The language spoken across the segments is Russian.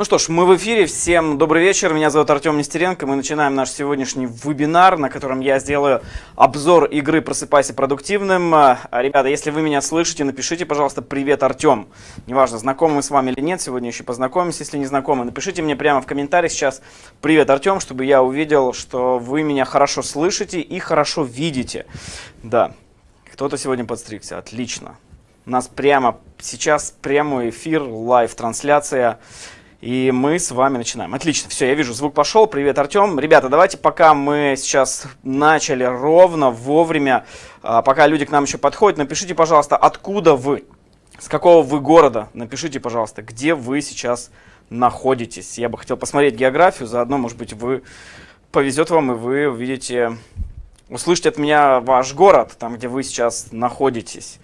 Ну что ж, мы в эфире. Всем добрый вечер. Меня зовут Артем Нестеренко. Мы начинаем наш сегодняшний вебинар, на котором я сделаю обзор игры «Просыпайся продуктивным». А, ребята, если вы меня слышите, напишите, пожалуйста, «Привет, Артем». Неважно, знакомы мы с вами или нет, сегодня еще познакомимся, если не знакомы. Напишите мне прямо в комментариях сейчас «Привет, Артем», чтобы я увидел, что вы меня хорошо слышите и хорошо видите. Да, кто-то сегодня подстригся. Отлично. У нас прямо сейчас прямой эфир, live-трансляция. И мы с вами начинаем. Отлично, все, я вижу, звук пошел. Привет, Артем. Ребята, давайте пока мы сейчас начали ровно, вовремя, а, пока люди к нам еще подходят, напишите, пожалуйста, откуда вы, с какого вы города. Напишите, пожалуйста, где вы сейчас находитесь. Я бы хотел посмотреть географию, заодно, может быть, вы повезет вам, и вы увидите, услышите от меня ваш город, там, где вы сейчас находитесь.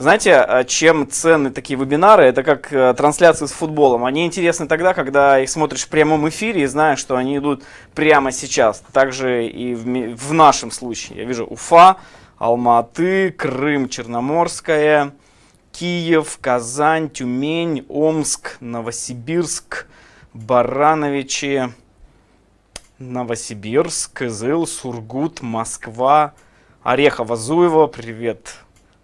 Знаете, а, чем ценны такие вебинары? Это как э, трансляции с футболом. Они интересны тогда, когда их смотришь в прямом эфире и знаешь, что они идут прямо сейчас. Также и в, в нашем случае. Я вижу Уфа, Алматы, Крым, Черноморская, Киев, Казань, Тюмень, Омск, Новосибирск, Барановичи, Новосибирск, Кызыл, Сургут, Москва, Орехово-Зуево. Привет,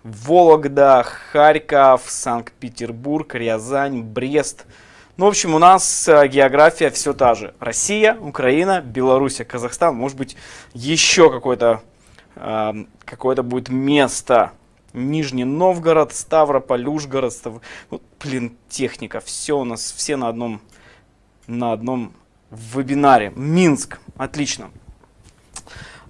Вологда, Харьков, Санкт-Петербург, Рязань, Брест. Ну, в общем, у нас э, география все та же. Россия, Украина, Белоруссия, Казахстан. Может быть, еще какое-то э, какое будет место. Нижний Новгород, Ставрополь, Ужгород. Став... Ну, блин, техника. Все у нас, все на одном, на одном вебинаре. Минск. Отлично.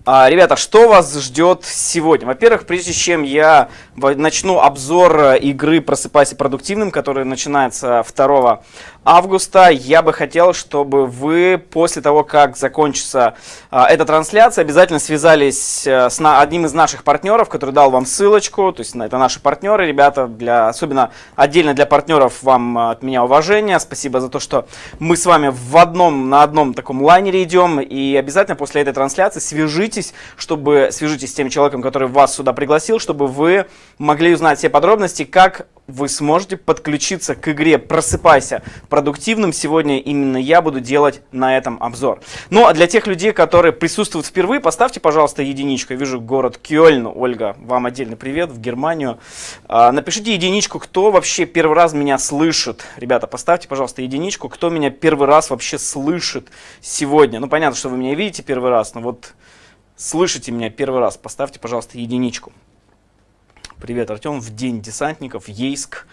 А, ребята, что вас ждет сегодня? Во-первых, прежде чем я начну обзор э, игры «Просыпайся продуктивным», которая начинается 2 августа, я бы хотел, чтобы вы после того, как закончится а, эта трансляция, обязательно связались а, с на, одним из наших партнеров, который дал вам ссылочку, то есть это наши партнеры, ребята, для, особенно отдельно для партнеров вам от меня уважение, спасибо за то, что мы с вами в одном, на одном таком лайнере идем, и обязательно после этой трансляции свяжитесь, чтобы, свяжитесь с тем человеком, который вас сюда пригласил, чтобы вы могли узнать все подробности, как вы сможете подключиться к игре «Просыпайся продуктивным». Сегодня именно я буду делать на этом обзор. Ну, а для тех людей, которые присутствуют впервые, поставьте, пожалуйста, единичку. Я вижу город Кёльн. Ольга, вам отдельный привет в Германию. А, напишите единичку, кто вообще первый раз меня слышит. Ребята, поставьте, пожалуйста, единичку, кто меня первый раз вообще слышит сегодня. Ну, понятно, что вы меня видите первый раз, но вот слышите меня первый раз. Поставьте, пожалуйста, единичку. Привет, Артем. В день десантников, Ейск,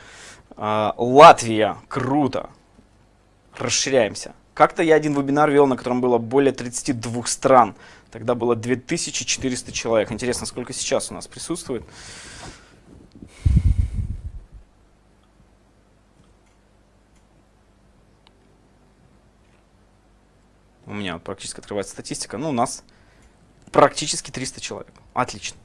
э, Латвия. Круто. Расширяемся. Как-то я один вебинар вел, на котором было более 32 стран. Тогда было 2400 человек. Интересно, сколько сейчас у нас присутствует? У меня практически открывается статистика. Ну, у нас практически 300 человек. Отлично.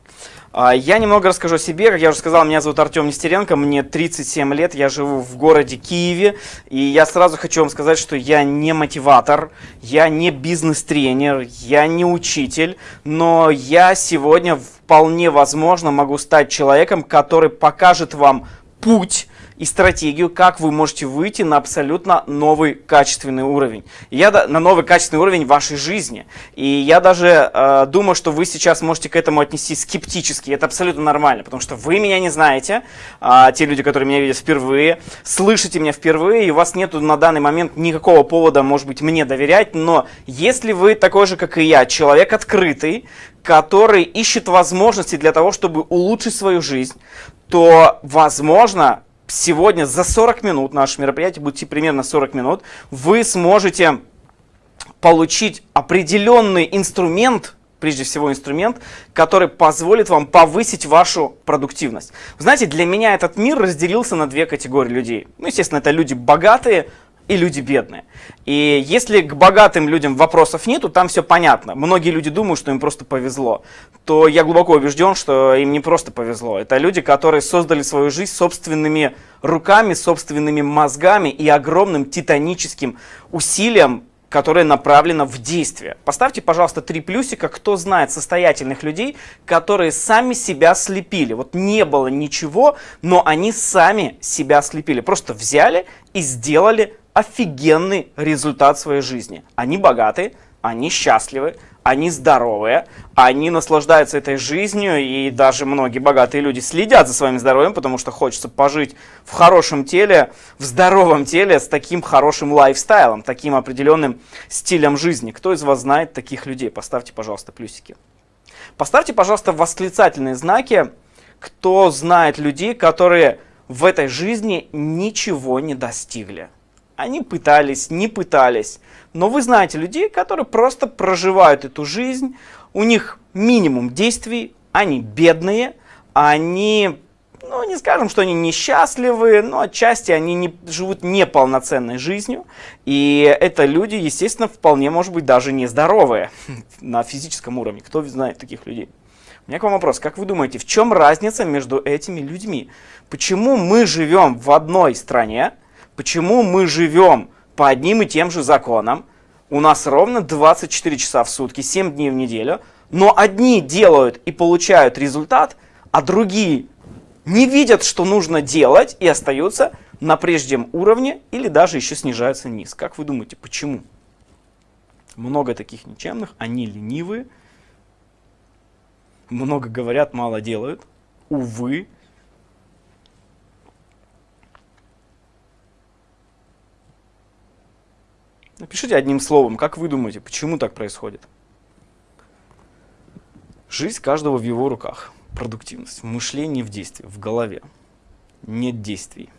А, я немного расскажу о себе. Как я уже сказал, меня зовут Артем Нестеренко, мне 37 лет, я живу в городе Киеве. И я сразу хочу вам сказать, что я не мотиватор, я не бизнес-тренер, я не учитель, но я сегодня вполне возможно могу стать человеком, который покажет вам путь, и стратегию, как вы можете выйти на абсолютно новый качественный уровень. Я на новый качественный уровень вашей жизни. И я даже э, думаю, что вы сейчас можете к этому отнестись скептически. Это абсолютно нормально, потому что вы меня не знаете, э, те люди, которые меня видят впервые, слышите меня впервые, и у вас нет на данный момент никакого повода, может быть, мне доверять. Но если вы такой же, как и я, человек открытый, который ищет возможности для того, чтобы улучшить свою жизнь, то, возможно, сегодня за 40 минут, наше мероприятие будет идти примерно 40 минут, вы сможете получить определенный инструмент, прежде всего инструмент, который позволит вам повысить вашу продуктивность. Знаете, для меня этот мир разделился на две категории людей. Ну, естественно, это люди богатые, и люди бедные. И если к богатым людям вопросов нету, там все понятно. Многие люди думают, что им просто повезло. То я глубоко убежден, что им не просто повезло. Это люди, которые создали свою жизнь собственными руками, собственными мозгами и огромным титаническим усилием, которое направлено в действие. Поставьте, пожалуйста, три плюсика, кто знает состоятельных людей, которые сами себя слепили. Вот не было ничего, но они сами себя слепили. Просто взяли и сделали офигенный результат своей жизни. Они богаты, они счастливы, они здоровые, они наслаждаются этой жизнью, и даже многие богатые люди следят за своим здоровьем, потому что хочется пожить в хорошем теле, в здоровом теле, с таким хорошим лайфстайлом, таким определенным стилем жизни. Кто из вас знает таких людей? Поставьте, пожалуйста, плюсики. Поставьте, пожалуйста, восклицательные знаки, кто знает людей, которые в этой жизни ничего не достигли. Они пытались, не пытались. Но вы знаете людей, которые просто проживают эту жизнь, у них минимум действий, они бедные, они, ну не скажем, что они несчастливые, но отчасти они не, живут неполноценной жизнью. И это люди, естественно, вполне может быть даже нездоровые на физическом уровне. Кто знает таких людей? У меня к вам вопрос. Как вы думаете, в чем разница между этими людьми? Почему мы живем в одной стране, Почему мы живем по одним и тем же законам? У нас ровно 24 часа в сутки, 7 дней в неделю. Но одни делают и получают результат, а другие не видят, что нужно делать и остаются на прежнем уровне или даже еще снижаются вниз. Как вы думаете, почему? Много таких ничемных, они ленивые, много говорят, мало делают. Увы, Напишите одним словом, как вы думаете, почему так происходит? Жизнь каждого в его руках. Продуктивность, мышление в действии, в голове. Нет действий.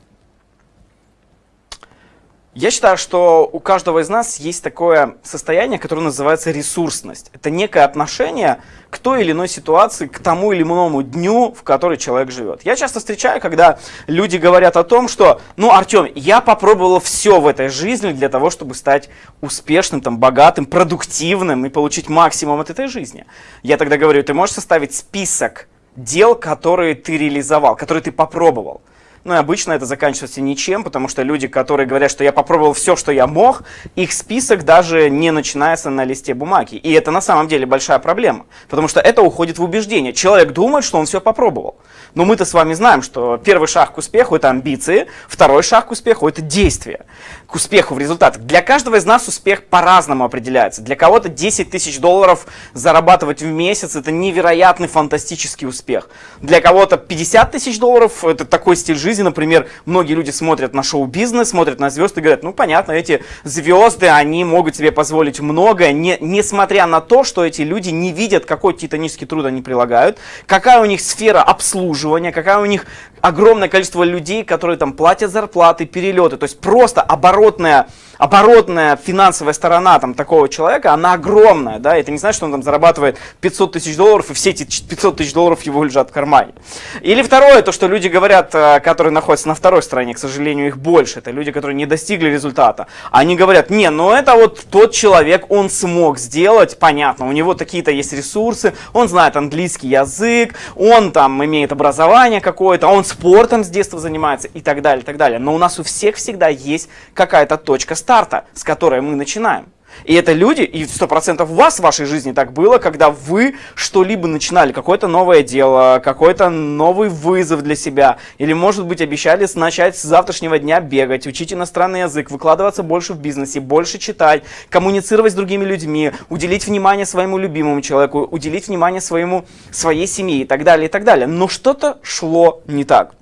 Я считаю, что у каждого из нас есть такое состояние, которое называется ресурсность. Это некое отношение к той или иной ситуации, к тому или иному дню, в который человек живет. Я часто встречаю, когда люди говорят о том, что, ну, Артем, я попробовал все в этой жизни для того, чтобы стать успешным, там, богатым, продуктивным и получить максимум от этой жизни. Я тогда говорю, ты можешь составить список дел, которые ты реализовал, которые ты попробовал. Ну и обычно это заканчивается ничем, потому что люди, которые говорят, что я попробовал все, что я мог, их список даже не начинается на листе бумаги. И это на самом деле большая проблема, потому что это уходит в убеждение. Человек думает, что он все попробовал. Но мы-то с вами знаем, что первый шаг к успеху – это амбиции, второй шаг к успеху – это действие. К успеху в результатах. Для каждого из нас успех по-разному определяется. Для кого-то 10 тысяч долларов зарабатывать в месяц – это невероятный фантастический успех. Для кого-то 50 тысяч долларов – это такой стиль жизни. Например, многие люди смотрят на шоу-бизнес, смотрят на звезды и говорят, ну понятно, эти звезды, они могут себе позволить многое, не, несмотря на то, что эти люди не видят, какой титанический труд они прилагают, какая у них сфера обслуживания, какая у них огромное количество людей, которые там платят зарплаты, перелеты. То есть просто оборотная, оборотная финансовая сторона там, такого человека, она огромная. Да? Это не значит, что он там зарабатывает 500 тысяч долларов, и все эти 500 тысяч долларов его лежат в кармане. Или второе, то, что люди говорят, э, которые находятся на второй стороне, к сожалению, их больше. Это люди, которые не достигли результата. Они говорят, не, ну это вот тот человек, он смог сделать, понятно, у него такие-то есть ресурсы, он знает английский язык, он там имеет образование какое-то, он спортом с детства занимается и так далее, и так далее. Но у нас у всех всегда есть какая-то точка старта, с которой мы начинаем. И это люди, и 100% у вас в вашей жизни так было, когда вы что-либо начинали, какое-то новое дело, какой-то новый вызов для себя, или, может быть, обещали начать с завтрашнего дня бегать, учить иностранный язык, выкладываться больше в бизнесе, больше читать, коммуницировать с другими людьми, уделить внимание своему любимому человеку, уделить внимание своему, своей семье и так далее, и так далее. Но что-то шло не так.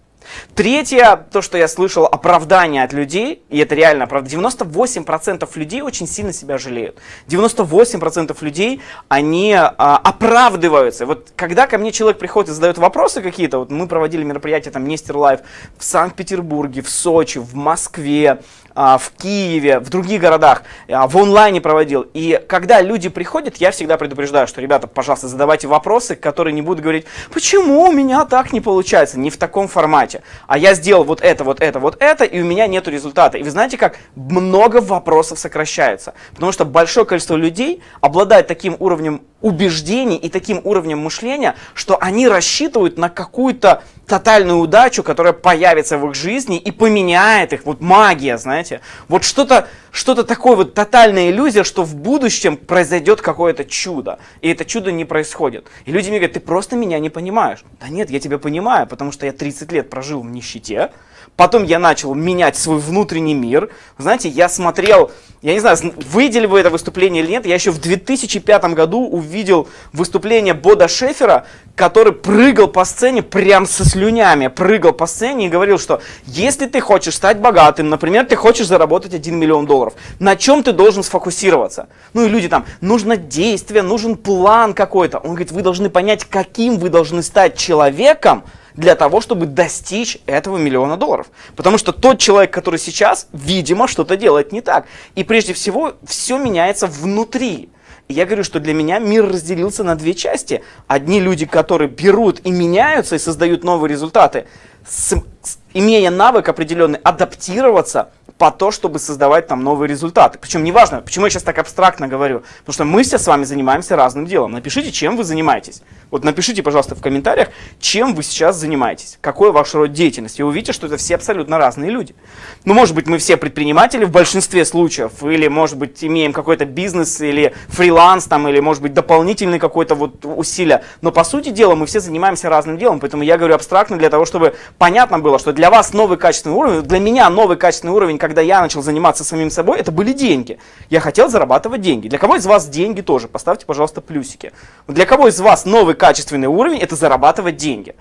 Третье, то, что я слышал, оправдание от людей, и это реально правда, 98% людей очень сильно себя жалеют. 98% людей, они а, оправдываются. Вот когда ко мне человек приходит и задает вопросы какие-то, вот мы проводили мероприятия там Нестер Лайв в Санкт-Петербурге, в Сочи, в Москве, в Киеве, в других городах, а, в онлайне проводил. И когда люди приходят, я всегда предупреждаю, что, ребята, пожалуйста, задавайте вопросы, которые не будут говорить, почему у меня так не получается, не в таком формате. А я сделал вот это, вот это, вот это, и у меня нет результата. И вы знаете, как много вопросов сокращается. Потому что большое количество людей обладает таким уровнем убеждений и таким уровнем мышления, что они рассчитывают на какую-то тотальную удачу, которая появится в их жизни и поменяет их. Вот магия, знаете. Вот что-то что, -то, такое, вот тотальная иллюзия, что в будущем произойдет какое-то чудо. И это чудо не происходит. И люди мне говорят, ты просто меня не понимаешь. Да нет, я тебя понимаю, потому что я 30 лет прожил в нищете, Потом я начал менять свой внутренний мир. Знаете, я смотрел, я не знаю, выделили вы это выступление или нет, я еще в 2005 году увидел выступление Бода Шефера, который прыгал по сцене прям со слюнями, прыгал по сцене и говорил, что если ты хочешь стать богатым, например, ты хочешь заработать 1 миллион долларов, на чем ты должен сфокусироваться? Ну и люди там, нужно действие, нужен план какой-то. Он говорит, вы должны понять, каким вы должны стать человеком, для того, чтобы достичь этого миллиона долларов. Потому что тот человек, который сейчас, видимо, что-то делает не так. И прежде всего, все меняется внутри. Я говорю, что для меня мир разделился на две части. Одни люди, которые берут и меняются, и создают новые результаты, с, с, имея навык определенный адаптироваться по то, чтобы создавать там новые результаты. Причем неважно, почему я сейчас так абстрактно говорю, потому что мы все с вами занимаемся разным делом. Напишите, чем вы занимаетесь. Вот напишите, пожалуйста, в комментариях, чем вы сейчас занимаетесь, какой ваш род деятельности. И увидите, что это все абсолютно разные люди. Ну, может быть, мы все предприниматели в большинстве случаев, или, может быть, имеем какой-то бизнес, или фриланс, там, или, может быть, дополнительный какой-то вот усилия. Но, по сути дела, мы все занимаемся разным делом, поэтому я говорю абстрактно для того, чтобы понятно было, что для вас новый качественный уровень, для меня новый качественный уровень, когда я начал заниматься самим собой, это были деньги. Я хотел зарабатывать деньги. Для кого из вас деньги тоже? Поставьте, пожалуйста, плюсики. Для кого из вас новый качественный уровень – это зарабатывать деньги?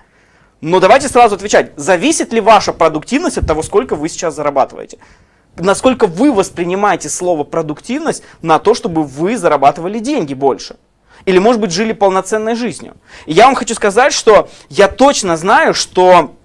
Но давайте сразу отвечать, зависит ли ваша продуктивность от того, сколько вы сейчас зарабатываете? Насколько вы воспринимаете слово продуктивность на то, чтобы вы зарабатывали деньги больше? Или, может быть, жили полноценной жизнью? И я вам хочу сказать, что я точно знаю, что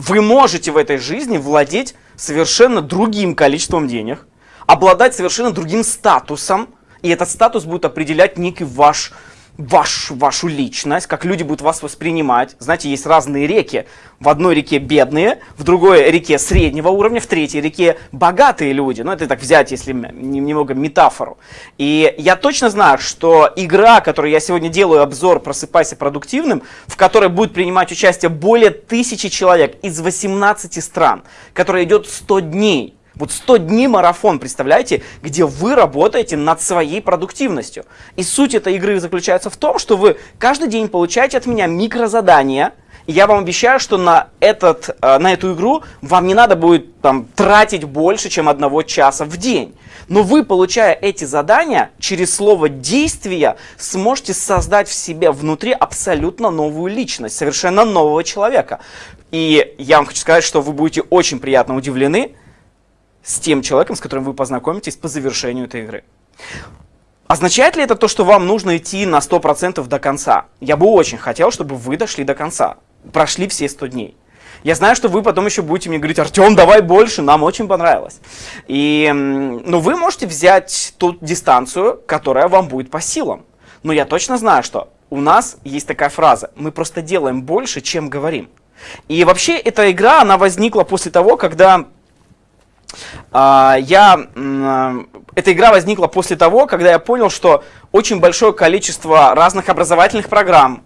вы можете в этой жизни владеть совершенно другим количеством денег, обладать совершенно другим статусом, и этот статус будет определять некий ваш ваш, вашу личность, как люди будут вас воспринимать. Знаете, есть разные реки. В одной реке бедные, в другой реке среднего уровня, в третьей реке богатые люди. Ну, это так взять, если немного метафору. И я точно знаю, что игра, которую я сегодня делаю, обзор «Просыпайся продуктивным», в которой будет принимать участие более тысячи человек из 18 стран, которая идет 100 дней – вот 100 дней марафон, представляете, где вы работаете над своей продуктивностью. И суть этой игры заключается в том, что вы каждый день получаете от меня микрозадания, и я вам обещаю, что на, этот, э, на эту игру вам не надо будет там, тратить больше, чем одного часа в день. Но вы, получая эти задания, через слово «действия» сможете создать в себе внутри абсолютно новую личность, совершенно нового человека. И я вам хочу сказать, что вы будете очень приятно удивлены, с тем человеком, с которым вы познакомитесь по завершению этой игры. Означает ли это то, что вам нужно идти на 100% до конца? Я бы очень хотел, чтобы вы дошли до конца, прошли все 100 дней. Я знаю, что вы потом еще будете мне говорить, Артем, давай больше, нам очень понравилось. И, ну, вы можете взять ту дистанцию, которая вам будет по силам. Но я точно знаю, что у нас есть такая фраза, мы просто делаем больше, чем говорим. И вообще эта игра, она возникла после того, когда я, эта игра возникла после того, когда я понял, что очень большое количество разных образовательных программ,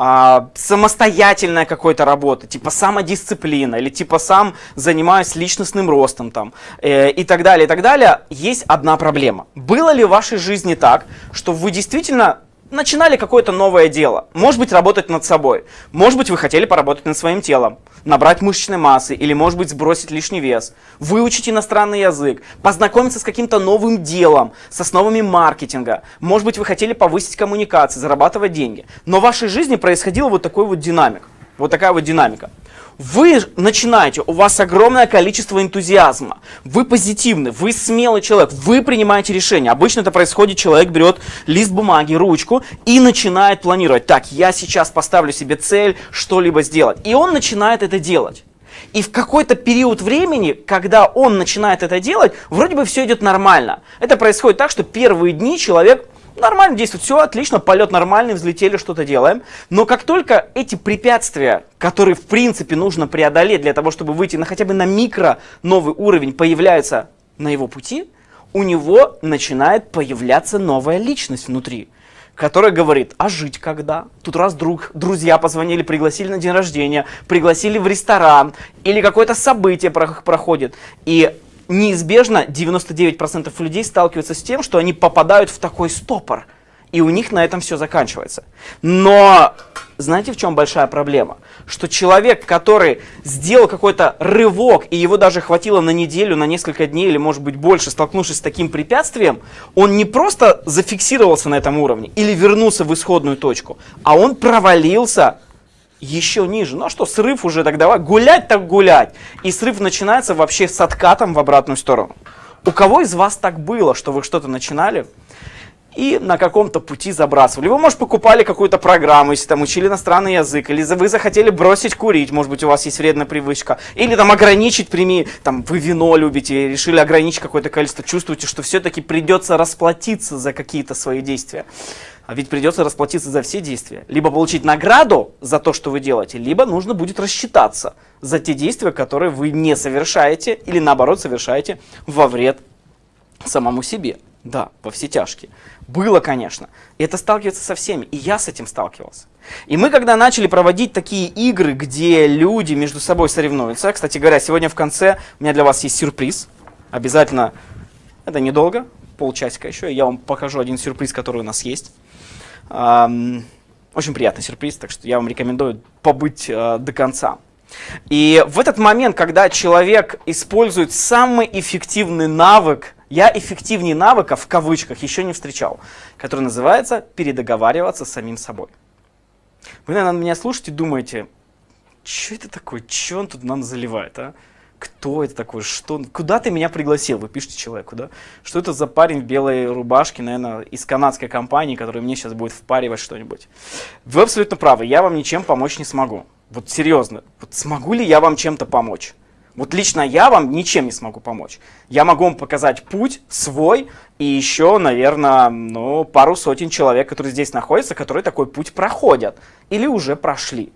а, самостоятельная какой-то работа, типа самодисциплина, или типа сам занимаюсь личностным ростом там, э, и так далее, и так далее, есть одна проблема. Было ли в вашей жизни так, что вы действительно начинали какое-то новое дело. Может быть, работать над собой. Может быть, вы хотели поработать над своим телом, набрать мышечной массы или, может быть, сбросить лишний вес, выучить иностранный язык, познакомиться с каким-то новым делом, с основами маркетинга. Может быть, вы хотели повысить коммуникации, зарабатывать деньги. Но в вашей жизни происходил вот такой вот динамик. Вот такая вот динамика. Вы начинаете, у вас огромное количество энтузиазма, вы позитивны, вы смелый человек, вы принимаете решения. Обычно это происходит, человек берет лист бумаги, ручку и начинает планировать. Так, я сейчас поставлю себе цель что-либо сделать. И он начинает это делать. И в какой-то период времени, когда он начинает это делать, вроде бы все идет нормально. Это происходит так, что первые дни человек нормально действует, все отлично, полет нормальный, взлетели, что-то делаем. Но как только эти препятствия, которые в принципе нужно преодолеть для того, чтобы выйти на хотя бы на микро новый уровень, появляются на его пути, у него начинает появляться новая личность внутри которая говорит, а жить когда? Тут раз друг, друзья позвонили, пригласили на день рождения, пригласили в ресторан, или какое-то событие проходит. И неизбежно 99% людей сталкиваются с тем, что они попадают в такой стопор. И у них на этом все заканчивается. Но знаете, в чем большая проблема? что человек, который сделал какой-то рывок, и его даже хватило на неделю, на несколько дней или может быть больше, столкнувшись с таким препятствием, он не просто зафиксировался на этом уровне или вернулся в исходную точку, а он провалился еще ниже. Ну а что, срыв уже так давай, гулять так гулять. И срыв начинается вообще с откатом в обратную сторону. У кого из вас так было, что вы что-то начинали, и на каком-то пути забрасывали. Вы, может, покупали какую-то программу, если там учили иностранный язык, или вы захотели бросить курить, может быть, у вас есть вредная привычка, или там ограничить, прими, там, вы вино любите, решили ограничить какое-то количество, чувствуете, что все-таки придется расплатиться за какие-то свои действия. А ведь придется расплатиться за все действия. Либо получить награду за то, что вы делаете, либо нужно будет рассчитаться за те действия, которые вы не совершаете, или наоборот совершаете во вред самому себе. Да, во все тяжкие. Было, конечно. И это сталкивается со всеми. И я с этим сталкивался. И мы, когда начали проводить такие игры, где люди между собой соревнуются, кстати говоря, сегодня в конце у меня для вас есть сюрприз. Обязательно, это недолго, полчасика еще, я вам покажу один сюрприз, который у нас есть. Очень приятный сюрприз, так что я вам рекомендую побыть э, до конца. И в этот момент, когда человек использует самый эффективный навык я эффективнее навыка, в кавычках, еще не встречал, который называется передоговариваться с самим собой. Вы, наверное, меня слушаете и думаете, что это такое, что он тут нам заливает, а? Кто это такой, что, куда ты меня пригласил, вы пишете человеку, да? Что это за парень в белой рубашке, наверное, из канадской компании, который мне сейчас будет впаривать что-нибудь. Вы абсолютно правы, я вам ничем помочь не смогу. Вот серьезно, вот смогу ли я вам чем-то помочь? Вот лично я вам ничем не смогу помочь. Я могу вам показать путь свой и еще, наверное, ну, пару сотен человек, которые здесь находятся, которые такой путь проходят или уже прошли.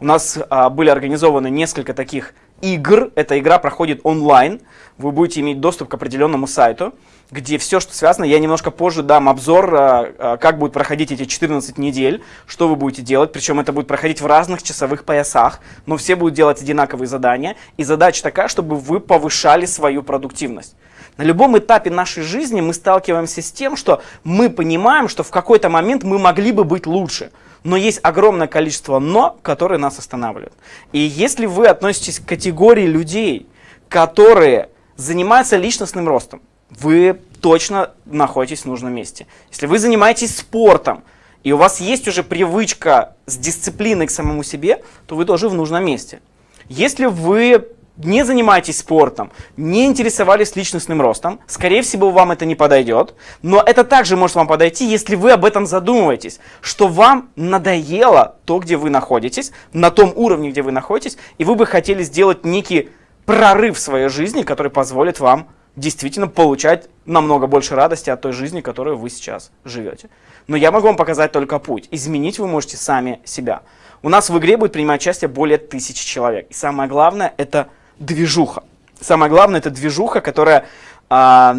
У нас а, были организованы несколько таких игр. Эта игра проходит онлайн. Вы будете иметь доступ к определенному сайту где все, что связано, я немножко позже дам обзор, а, а, как будут проходить эти 14 недель, что вы будете делать, причем это будет проходить в разных часовых поясах, но все будут делать одинаковые задания, и задача такая, чтобы вы повышали свою продуктивность. На любом этапе нашей жизни мы сталкиваемся с тем, что мы понимаем, что в какой-то момент мы могли бы быть лучше, но есть огромное количество «но», которые нас останавливают. И если вы относитесь к категории людей, которые занимаются личностным ростом, вы точно находитесь в нужном месте. Если вы занимаетесь спортом, и у вас есть уже привычка с дисциплиной к самому себе, то вы тоже в нужном месте. Если вы не занимаетесь спортом, не интересовались личностным ростом, скорее всего, вам это не подойдет. Но это также может вам подойти, если вы об этом задумываетесь, что вам надоело то, где вы находитесь, на том уровне, где вы находитесь, и вы бы хотели сделать некий прорыв в своей жизни, который позволит вам действительно получать намного больше радости от той жизни, которую вы сейчас живете. Но я могу вам показать только путь. Изменить вы можете сами себя. У нас в игре будет принимать участие более тысячи человек. И самое главное – это движуха. Самое главное – это движуха, которая, э, я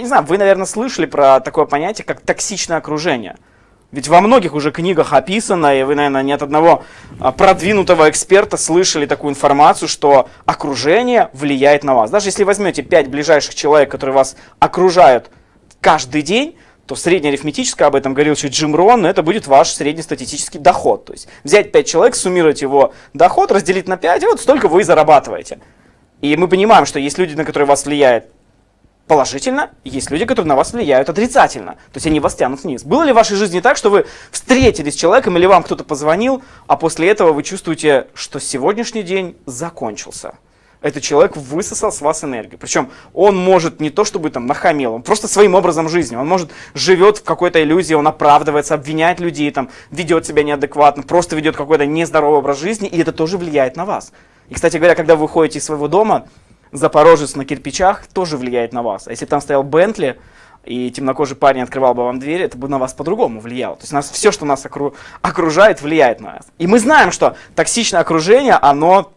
не знаю, вы, наверное, слышали про такое понятие, как токсичное окружение – ведь во многих уже книгах описано, и вы, наверное, ни от одного а, продвинутого эксперта слышали такую информацию, что окружение влияет на вас. Даже если возьмете 5 ближайших человек, которые вас окружают каждый день, то среднеарифметическое, об этом говорил еще Джим Рон, это будет ваш среднестатистический доход. То есть взять 5 человек, суммировать его доход, разделить на 5, и вот столько вы и зарабатываете. И мы понимаем, что есть люди, на которые вас влияет положительно, есть люди, которые на вас влияют отрицательно. То есть они вас тянут вниз. Было ли в вашей жизни так, что вы встретились с человеком или вам кто-то позвонил, а после этого вы чувствуете, что сегодняшний день закончился? Этот человек высосал с вас энергию. Причем он может не то чтобы там нахамил, он просто своим образом жизни. Он может живет в какой-то иллюзии, он оправдывается, обвиняет людей, там, ведет себя неадекватно, просто ведет какой-то нездоровый образ жизни, и это тоже влияет на вас. И, кстати говоря, когда вы выходите из своего дома, Запорожец на кирпичах тоже влияет на вас. А если там стоял Бентли, и темнокожий парень открывал бы вам дверь, это бы на вас по-другому влияло. То есть нас, все, что нас окру, окружает, влияет на нас. И мы знаем, что токсичное окружение, оно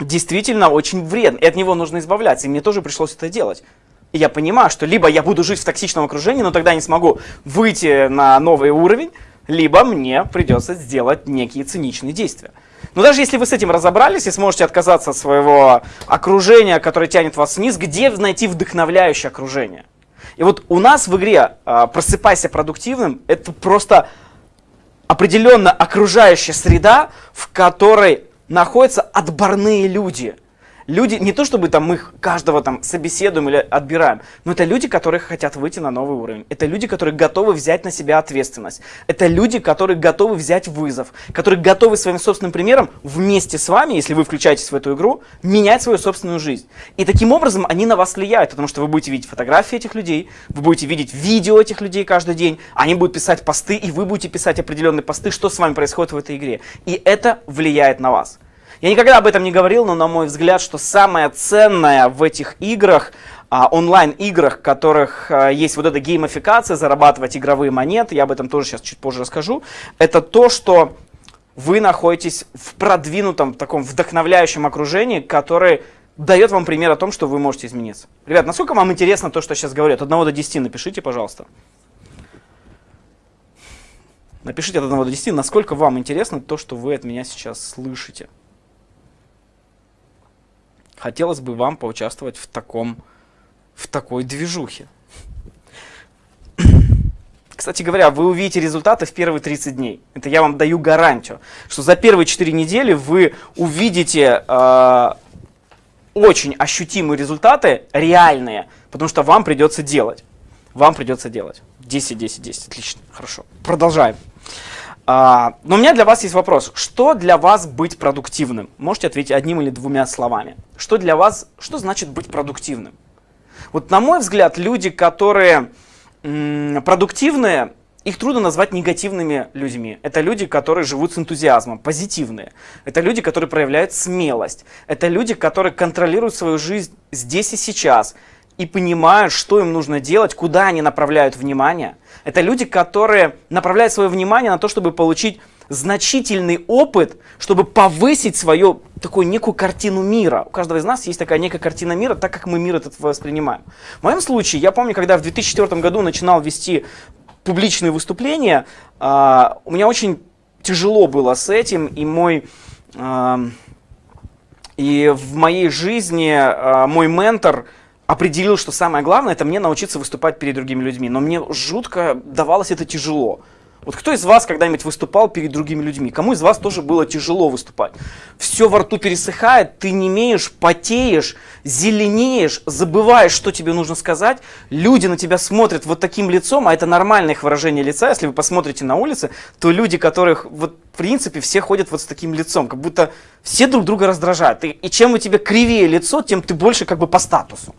действительно очень вредно, и от него нужно избавляться. И мне тоже пришлось это делать. И я понимаю, что либо я буду жить в токсичном окружении, но тогда не смогу выйти на новый уровень, либо мне придется сделать некие циничные действия. Но даже если вы с этим разобрались и сможете отказаться от своего окружения, которое тянет вас вниз, где найти вдохновляющее окружение? И вот у нас в игре а, «Просыпайся продуктивным» это просто определенно окружающая среда, в которой находятся отборные люди – люди, не то чтобы там мы каждого там собеседуем или отбираем, но это люди, которые хотят выйти на новый уровень. Это люди, которые готовы взять на себя ответственность. Это люди, которые готовы взять вызов, которые готовы своим собственным примером вместе с вами, если вы включаетесь в эту игру, менять свою собственную жизнь. И таким образом они на вас влияют, потому что вы будете видеть фотографии этих людей, вы будете видеть видео этих людей каждый день, они будут писать посты, и вы будете писать определенные посты, что с вами происходит в этой игре. И это влияет на вас. Я никогда об этом не говорил, но на мой взгляд, что самое ценное в этих играх, а, онлайн-играх, в которых а, есть вот эта геймификация, зарабатывать игровые монеты, я об этом тоже сейчас чуть позже расскажу, это то, что вы находитесь в продвинутом, таком вдохновляющем окружении, которое дает вам пример о том, что вы можете измениться. Ребят, насколько вам интересно то, что я сейчас говорю? От 1 до 10 напишите, пожалуйста. Напишите от 1 до 10, насколько вам интересно то, что вы от меня сейчас слышите хотелось бы вам поучаствовать в, таком, в такой движухе. Кстати говоря, вы увидите результаты в первые 30 дней. Это я вам даю гарантию, что за первые 4 недели вы увидите э, очень ощутимые результаты, реальные, потому что вам придется делать. Вам придется делать. 10, 10, 10. Отлично. Хорошо. Продолжаем. А, но у меня для вас есть вопрос. Что для вас быть продуктивным? Можете ответить одним или двумя словами. Что для вас, что значит быть продуктивным? Вот на мой взгляд, люди, которые продуктивные, их трудно назвать негативными людьми. Это люди, которые живут с энтузиазмом, позитивные. Это люди, которые проявляют смелость. Это люди, которые контролируют свою жизнь здесь и сейчас и понимают, что им нужно делать, куда они направляют внимание. Это люди, которые направляют свое внимание на то, чтобы получить значительный опыт, чтобы повысить свою такую некую картину мира. У каждого из нас есть такая некая картина мира, так как мы мир этот воспринимаем. В моем случае, я помню, когда в 2004 году начинал вести публичные выступления, uh, у меня очень тяжело было с этим, и мой... Uh, и в моей жизни uh, мой ментор определил, что самое главное, это мне научиться выступать перед другими людьми. Но мне жутко давалось это тяжело. Вот кто из вас когда-нибудь выступал перед другими людьми? Кому из вас тоже было тяжело выступать? Все во рту пересыхает, ты не имеешь, потеешь, зеленеешь, забываешь, что тебе нужно сказать. Люди на тебя смотрят вот таким лицом, а это нормальное их выражение лица. Если вы посмотрите на улице, то люди, которых вот в принципе все ходят вот с таким лицом, как будто все друг друга раздражают. И, и чем у тебя кривее лицо, тем ты больше как бы по статусу.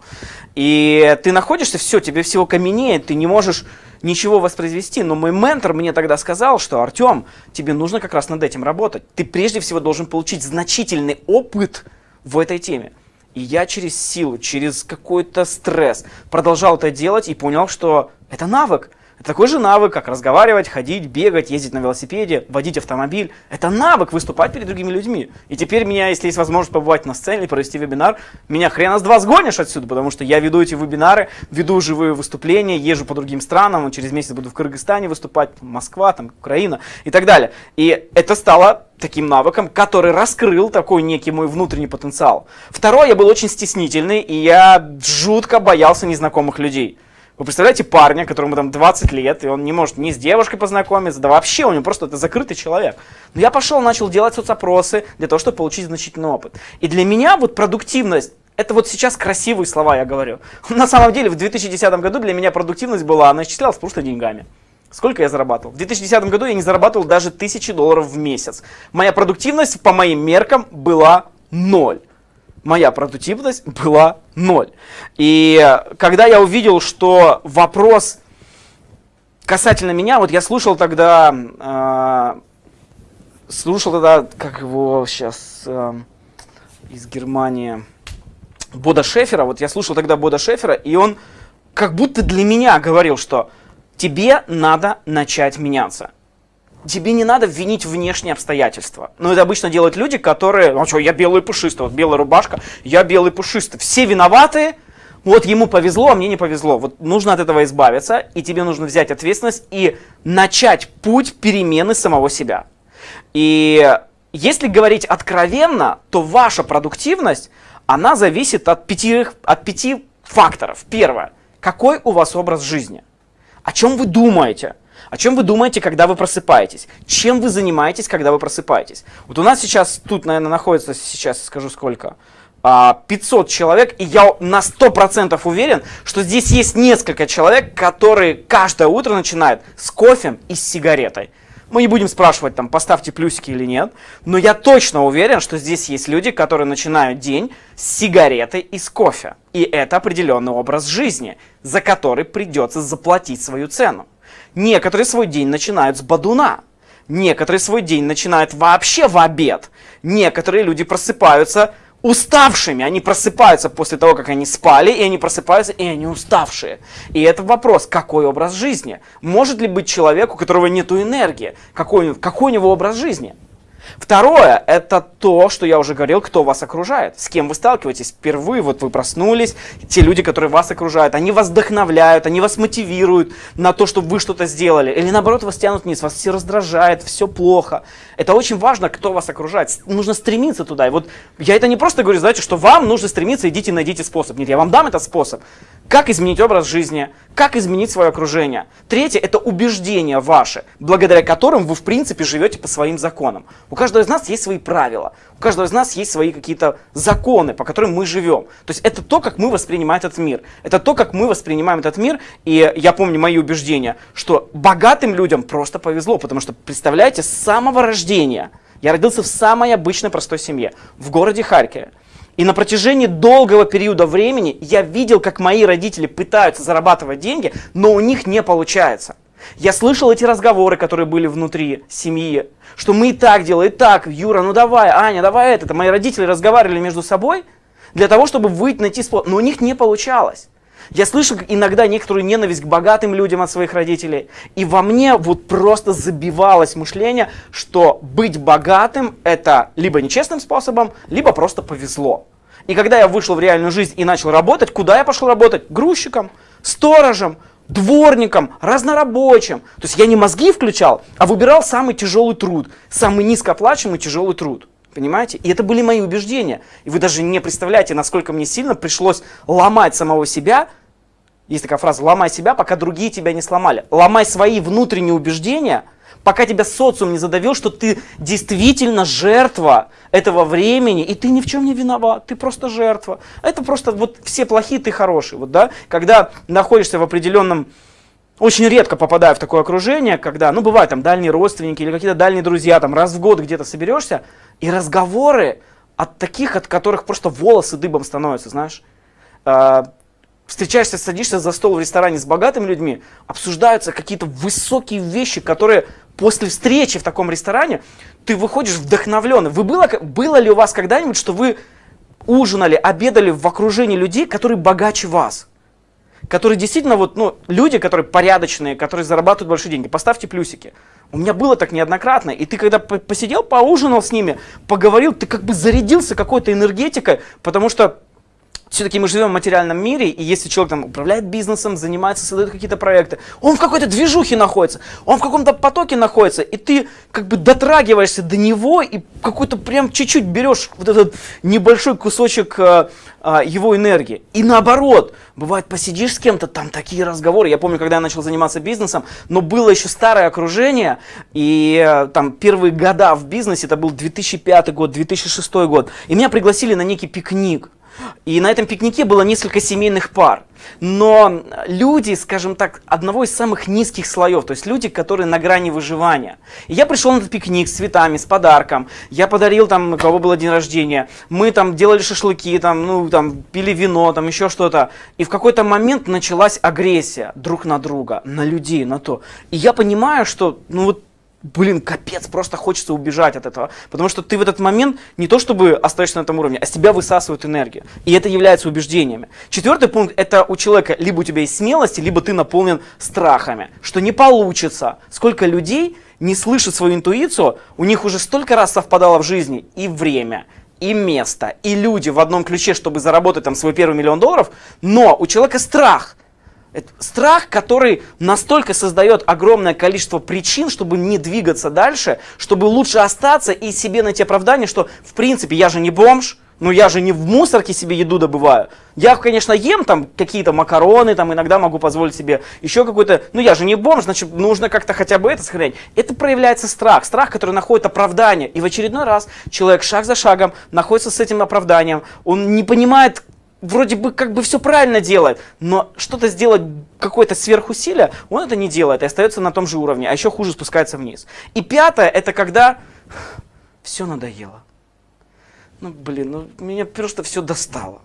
И ты находишься, все, тебе всего каменеет, ты не можешь ничего воспроизвести. Но мой ментор мне тогда сказал, что Артем, тебе нужно как раз над этим работать. Ты прежде всего должен получить значительный опыт в этой теме. И я через силу, через какой-то стресс продолжал это делать и понял, что это навык. Это такой же навык, как разговаривать, ходить, бегать, ездить на велосипеде, водить автомобиль. Это навык выступать перед другими людьми. И теперь меня, если есть возможность побывать на сцене или провести вебинар, меня хрена с два сгонишь отсюда, потому что я веду эти вебинары, веду живые выступления, езжу по другим странам, через месяц буду в Кыргызстане выступать, Москва, там, Украина и так далее. И это стало таким навыком, который раскрыл такой некий мой внутренний потенциал. Второе, я был очень стеснительный, и я жутко боялся незнакомых людей. Вы представляете парня, которому там 20 лет, и он не может ни с девушкой познакомиться, да вообще у него просто это закрытый человек. Но я пошел, начал делать соцопросы для того, чтобы получить значительный опыт. И для меня вот продуктивность, это вот сейчас красивые слова я говорю. На самом деле в 2010 году для меня продуктивность была, она исчислялась просто деньгами. Сколько я зарабатывал? В 2010 году я не зарабатывал даже тысячи долларов в месяц. Моя продуктивность по моим меркам была ноль моя продуктивность была ноль. И когда я увидел, что вопрос касательно меня, вот я слушал тогда, э, слушал тогда, как его сейчас э, из Германии, Бода Шефера, вот я слушал тогда Бода Шефера, и он как будто для меня говорил, что тебе надо начать меняться тебе не надо винить внешние обстоятельства. Но это обычно делают люди, которые, ну что, я белый пушистый, вот белая рубашка, я белый пушистый. Все виноваты, вот ему повезло, а мне не повезло. Вот нужно от этого избавиться, и тебе нужно взять ответственность и начать путь перемены самого себя. И если говорить откровенно, то ваша продуктивность, она зависит от пяти, от пяти факторов. Первое. Какой у вас образ жизни? О чем вы думаете? О чем вы думаете, когда вы просыпаетесь? Чем вы занимаетесь, когда вы просыпаетесь? Вот у нас сейчас, тут, наверное, находится, сейчас скажу сколько, 500 а, человек, и я на 100% уверен, что здесь есть несколько человек, которые каждое утро начинают с кофе и с сигаретой. Мы не будем спрашивать, там, поставьте плюсики или нет, но я точно уверен, что здесь есть люди, которые начинают день с сигареты и с кофе. И это определенный образ жизни, за который придется заплатить свою цену. Некоторые свой день начинают с бадуна. Некоторые свой день начинают вообще в обед. Некоторые люди просыпаются уставшими. Они просыпаются после того, как они спали, и они просыпаются, и они уставшие. И это вопрос, какой образ жизни? Может ли быть человек, у которого нет энергии? Какой, какой у него образ жизни? Второе, это то, что я уже говорил, кто вас окружает, с кем вы сталкиваетесь. Впервые вот вы проснулись, те люди, которые вас окружают, они вас вдохновляют, они вас мотивируют на то, чтобы вы что-то сделали. Или наоборот, вас тянут вниз, вас все раздражает, все плохо. Это очень важно, кто вас окружает. Нужно стремиться туда. И вот я это не просто говорю, знаете, что вам нужно стремиться, идите найдите способ. Нет, я вам дам этот способ. Как изменить образ жизни, как изменить свое окружение. Третье – это убеждения ваши, благодаря которым вы, в принципе, живете по своим законам. У каждого из нас есть свои правила, у каждого из нас есть свои какие-то законы, по которым мы живем. То есть это то, как мы воспринимаем этот мир. Это то, как мы воспринимаем этот мир. И я помню мои убеждения, что богатым людям просто повезло, потому что, представляете, с самого рождения я родился в самой обычной простой семье, в городе Харькове. И на протяжении долгого периода времени я видел, как мои родители пытаются зарабатывать деньги, но у них не получается. Я слышал эти разговоры, которые были внутри семьи, что мы и так делаем, и так, Юра, ну давай, Аня, давай это. Мои родители разговаривали между собой для того, чтобы выйти, найти способ, но у них не получалось. Я слышу иногда некоторую ненависть к богатым людям от своих родителей. И во мне вот просто забивалось мышление, что быть богатым это либо нечестным способом, либо просто повезло. И когда я вышел в реальную жизнь и начал работать, куда я пошел работать? Грузчиком, сторожем, дворником, разнорабочим. То есть я не мозги включал, а выбирал самый тяжелый труд, самый низкооплачиваемый тяжелый труд. Понимаете? И это были мои убеждения. И вы даже не представляете, насколько мне сильно пришлось ломать самого себя. Есть такая фраза, ломай себя, пока другие тебя не сломали. Ломай свои внутренние убеждения, пока тебя социум не задавил, что ты действительно жертва этого времени, и ты ни в чем не виноват, ты просто жертва. Это просто вот все плохие, ты хороший. Вот, да? Когда находишься в определенном очень редко попадаю в такое окружение, когда, ну, бывают там дальние родственники или какие-то дальние друзья, там раз в год где-то соберешься, и разговоры от таких, от которых просто волосы дыбом становятся, знаешь. Встречаешься, садишься за стол в ресторане с богатыми людьми, обсуждаются какие-то высокие вещи, которые после встречи в таком ресторане ты выходишь вдохновленный. Вы было, было ли у вас когда-нибудь, что вы ужинали, обедали в окружении людей, которые богаче вас? которые действительно вот, ну, люди, которые порядочные, которые зарабатывают большие деньги, поставьте плюсики. У меня было так неоднократно, и ты когда посидел, поужинал с ними, поговорил, ты как бы зарядился какой-то энергетикой, потому что все-таки мы живем в материальном мире, и если человек там управляет бизнесом, занимается, создает какие-то проекты, он в какой-то движухе находится, он в каком-то потоке находится, и ты как бы дотрагиваешься до него и какой-то прям чуть-чуть берешь вот этот небольшой кусочек а, а, его энергии. И наоборот, бывает посидишь с кем-то, там такие разговоры. Я помню, когда я начал заниматься бизнесом, но было еще старое окружение, и а, там первые года в бизнесе, это был 2005 год, 2006 год, и меня пригласили на некий пикник. И на этом пикнике было несколько семейных пар. Но люди, скажем так, одного из самых низких слоев, то есть люди, которые на грани выживания. И я пришел на этот пикник с цветами, с подарком. Я подарил там, у кого было день рождения. Мы там делали шашлыки, там, ну, там, пили вино, там еще что-то. И в какой-то момент началась агрессия друг на друга, на людей, на то. И я понимаю, что, ну вот, блин, капец, просто хочется убежать от этого. Потому что ты в этот момент не то чтобы остаешься на этом уровне, а с тебя высасывают энергию. И это является убеждениями. Четвертый пункт, это у человека либо у тебя есть смелость, либо ты наполнен страхами, что не получится. Сколько людей не слышат свою интуицию, у них уже столько раз совпадало в жизни и время, и место, и люди в одном ключе, чтобы заработать там свой первый миллион долларов, но у человека страх – это страх, который настолько создает огромное количество причин, чтобы не двигаться дальше, чтобы лучше остаться и себе найти оправдание, что в принципе я же не бомж, Ну я же не в мусорке себе еду добываю. Я, конечно, ем там какие-то макароны, там иногда могу позволить себе еще какой-то... Ну я же не бомж, значит, нужно как-то хотя бы это сохранять. Это проявляется страх. Страх, который находит оправдание. И в очередной раз человек шаг за шагом находится с этим оправданием. Он не понимает, вроде бы как бы все правильно делает, но что-то сделать, какое-то сверхусилие, он это не делает и остается на том же уровне, а еще хуже спускается вниз. И пятое, это когда все надоело. Ну, блин, ну меня просто все достало.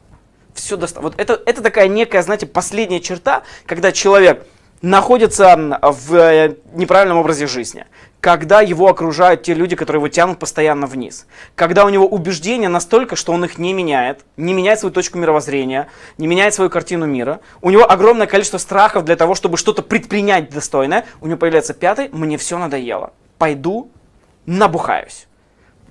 Все достало. Вот это, это такая некая, знаете, последняя черта, когда человек находится в э, неправильном образе жизни, когда его окружают те люди, которые его тянут постоянно вниз, когда у него убеждения настолько, что он их не меняет, не меняет свою точку мировоззрения, не меняет свою картину мира, у него огромное количество страхов для того, чтобы что-то предпринять достойное, у него появляется пятый, мне все надоело, пойду набухаюсь.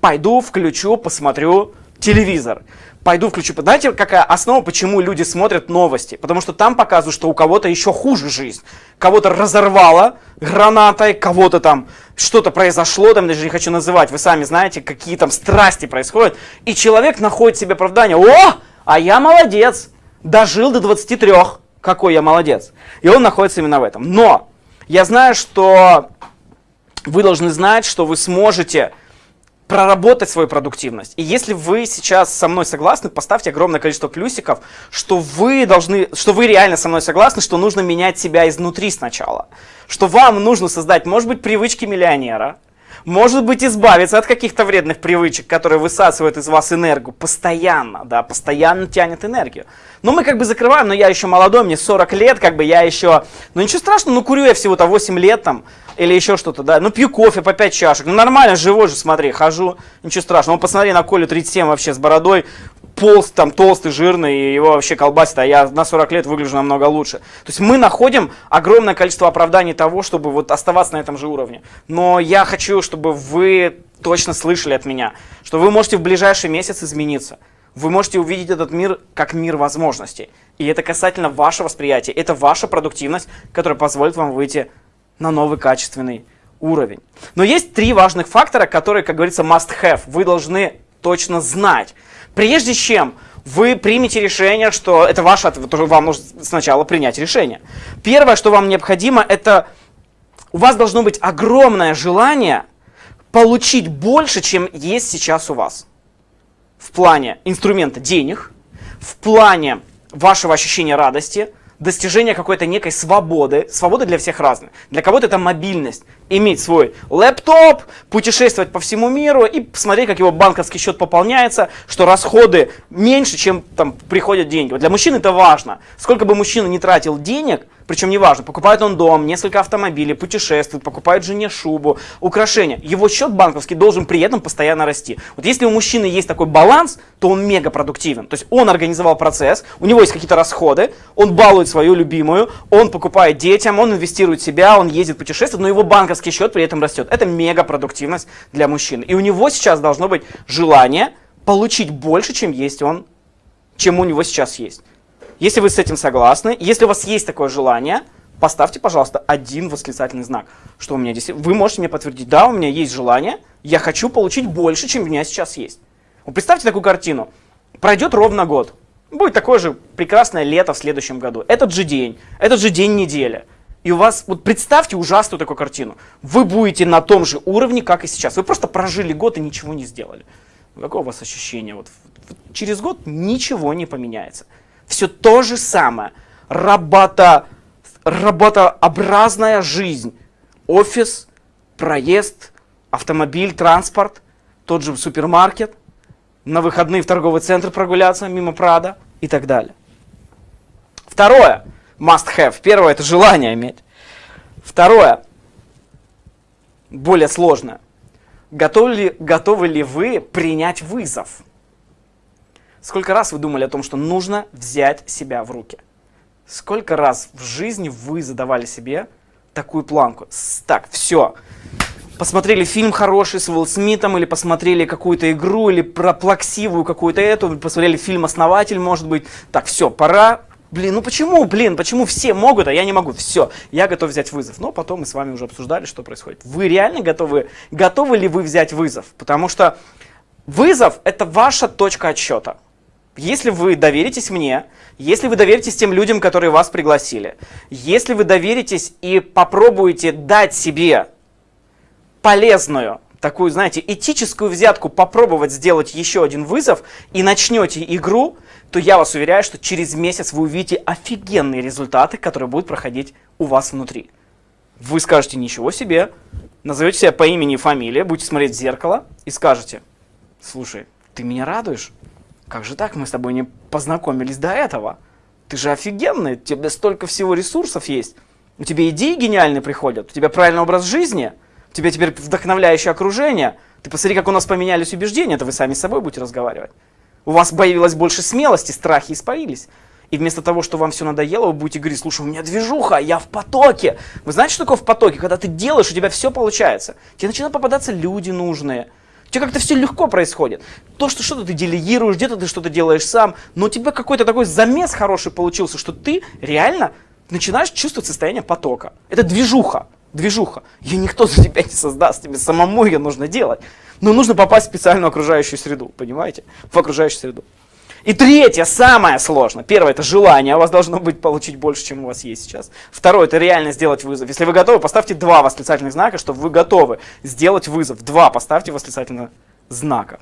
Пойду, включу, посмотрю телевизор. Пойду включу. Знаете, какая основа, почему люди смотрят новости? Потому что там показывают, что у кого-то еще хуже жизнь. Кого-то разорвало гранатой, кого-то там что-то произошло, там даже не хочу называть, вы сами знаете, какие там страсти происходят. И человек находит себе оправдание. О, а я молодец, дожил до 23, какой я молодец. И он находится именно в этом. Но я знаю, что вы должны знать, что вы сможете проработать свою продуктивность. И если вы сейчас со мной согласны, поставьте огромное количество плюсиков, что вы должны, что вы реально со мной согласны, что нужно менять себя изнутри сначала. Что вам нужно создать, может быть, привычки миллионера, может быть, избавиться от каких-то вредных привычек, которые высасывают из вас энергию постоянно, да, постоянно тянет энергию. Но мы как бы закрываем, но я еще молодой, мне 40 лет, как бы я еще, ну ничего страшного, ну курю я всего-то 8 лет там, или еще что-то, да. Ну, пью кофе по 5 чашек. Ну, нормально, живой же, смотри, хожу, ничего страшного. Ну, посмотри на Колю 37 вообще с бородой, полз, там, толстый, жирный, и его вообще колбасит, а я на 40 лет выгляжу намного лучше. То есть мы находим огромное количество оправданий того, чтобы вот оставаться на этом же уровне. Но я хочу, чтобы вы точно слышали от меня, что вы можете в ближайший месяц измениться. Вы можете увидеть этот мир как мир возможностей. И это касательно вашего восприятия. Это ваша продуктивность, которая позволит вам выйти на новый качественный уровень. Но есть три важных фактора, которые, как говорится, must have. Вы должны точно знать. Прежде чем вы примете решение, что это ваше вам нужно сначала принять решение. Первое, что вам необходимо, это у вас должно быть огромное желание получить больше, чем есть сейчас у вас. В плане инструмента денег, в плане вашего ощущения радости, достижение какой-то некой свободы. Свобода для всех разная. Для кого-то это мобильность. Иметь свой лэптоп, путешествовать по всему миру и посмотреть, как его банковский счет пополняется, что расходы меньше, чем там приходят деньги. Вот для мужчин это важно. Сколько бы мужчина не тратил денег, причем неважно, покупает он дом, несколько автомобилей, путешествует, покупает жене шубу, украшения. Его счет банковский должен при этом постоянно расти. Вот если у мужчины есть такой баланс, то он мега продуктивен. То есть он организовал процесс, у него есть какие-то расходы, он балует свою любимую, он покупает детям, он инвестирует в себя, он ездит путешествует, но его банковский счет при этом растет. Это мега продуктивность для мужчин. И у него сейчас должно быть желание получить больше, чем есть он, чем у него сейчас есть. Если вы с этим согласны, если у вас есть такое желание, поставьте, пожалуйста, один восклицательный знак, что у меня здесь... Вы можете мне подтвердить, да, у меня есть желание, я хочу получить больше, чем у меня сейчас есть. Вот представьте такую картину. Пройдет ровно год. Будет такое же прекрасное лето в следующем году. Этот же день, этот же день недели. И у вас, вот представьте ужасную такую картину. Вы будете на том же уровне, как и сейчас. Вы просто прожили год и ничего не сделали. Какое у вас ощущение? Вот, через год ничего не поменяется все то же самое. Работа, работообразная жизнь. Офис, проезд, автомобиль, транспорт, тот же супермаркет, на выходные в торговый центр прогуляться мимо Прада и так далее. Второе, must have. Первое, это желание иметь. Второе, более сложное. Готовы ли, готовы ли вы принять вызов? Сколько раз вы думали о том, что нужно взять себя в руки? Сколько раз в жизни вы задавали себе такую планку? Так, все. Посмотрели фильм хороший с Уилл Смитом, или посмотрели какую-то игру, или про плаксивую какую-то эту, посмотрели фильм «Основатель», может быть. Так, все, пора Блин, ну почему, блин, почему все могут, а я не могу? Все, я готов взять вызов. Но потом мы с вами уже обсуждали, что происходит. Вы реально готовы, готовы ли вы взять вызов? Потому что Вызов – это ваша точка отсчета. Если вы доверитесь мне, если вы доверитесь тем людям, которые вас пригласили, если вы доверитесь и попробуете дать себе полезную, такую, знаете, этическую взятку, попробовать сделать еще один вызов и начнете игру, то я вас уверяю, что через месяц вы увидите офигенные результаты, которые будут проходить у вас внутри. Вы скажете «Ничего себе», назовете себя по имени и фамилии, будете смотреть в зеркало и скажете «Слушай, ты меня радуешь? Как же так, мы с тобой не познакомились до этого? Ты же офигенный, у тебя столько всего ресурсов есть, у тебя идеи гениальные приходят, у тебя правильный образ жизни, у тебя теперь вдохновляющее окружение, ты посмотри, как у нас поменялись убеждения, это вы сами с собой будете разговаривать. У вас появилось больше смелости, страхи испарились. И вместо того, что вам все надоело, вы будете говорить, слушай, у меня движуха, я в потоке. Вы знаете, что такое в потоке? Когда ты делаешь, у тебя все получается. Тебе начинают попадаться люди нужные. У тебя как-то все легко происходит. То, что что-то ты делегируешь, где-то ты что-то делаешь сам, но у тебя какой-то такой замес хороший получился, что ты реально начинаешь чувствовать состояние потока. Это движуха. Движуха. Ее никто за тебя не создаст, тебе самому ее нужно делать. Но нужно попасть в специальную окружающую среду, понимаете? В окружающую среду. И третье, самое сложное. Первое, это желание. У вас должно быть получить больше, чем у вас есть сейчас. Второе, это реально сделать вызов. Если вы готовы, поставьте два восклицательных знака, чтобы вы готовы сделать вызов. Два поставьте восклицательных знака.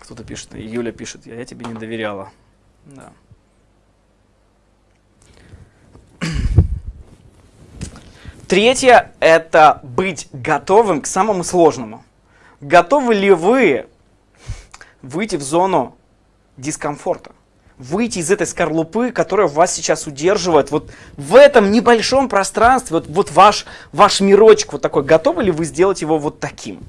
Кто-то пишет, Юля пишет, я, я тебе не доверяла. Да. Третье – это быть готовым к самому сложному. Готовы ли вы выйти в зону дискомфорта? Выйти из этой скорлупы, которая вас сейчас удерживает, вот в этом небольшом пространстве, вот, вот ваш, ваш мирочек вот такой, готовы ли вы сделать его вот таким?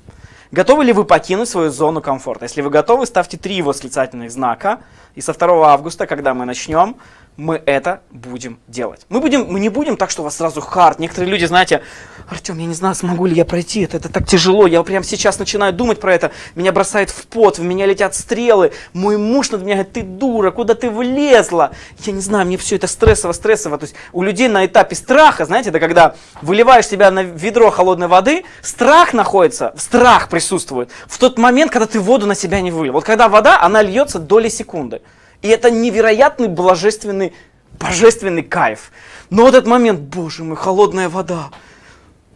Готовы ли вы покинуть свою зону комфорта? Если вы готовы, ставьте три восклицательных знака. И со 2 августа, когда мы начнем, мы это будем делать. Мы, будем, мы не будем так, что у вас сразу хард. Некоторые люди, знаете, Артем, я не знаю, смогу ли я пройти это, это так тяжело. Я прямо сейчас начинаю думать про это. Меня бросает в пот, в меня летят стрелы. Мой муж над меня говорит, ты дура, куда ты влезла? Я не знаю, мне все это стрессово, стрессово. То есть у людей на этапе страха, знаете, это когда выливаешь себя на ведро холодной воды, страх находится, страх присутствует в тот момент, когда ты воду на себя не вылил. Вот когда вода, она льется доли секунды. И это невероятный божественный, божественный кайф. Но вот этот момент, боже мой, холодная вода.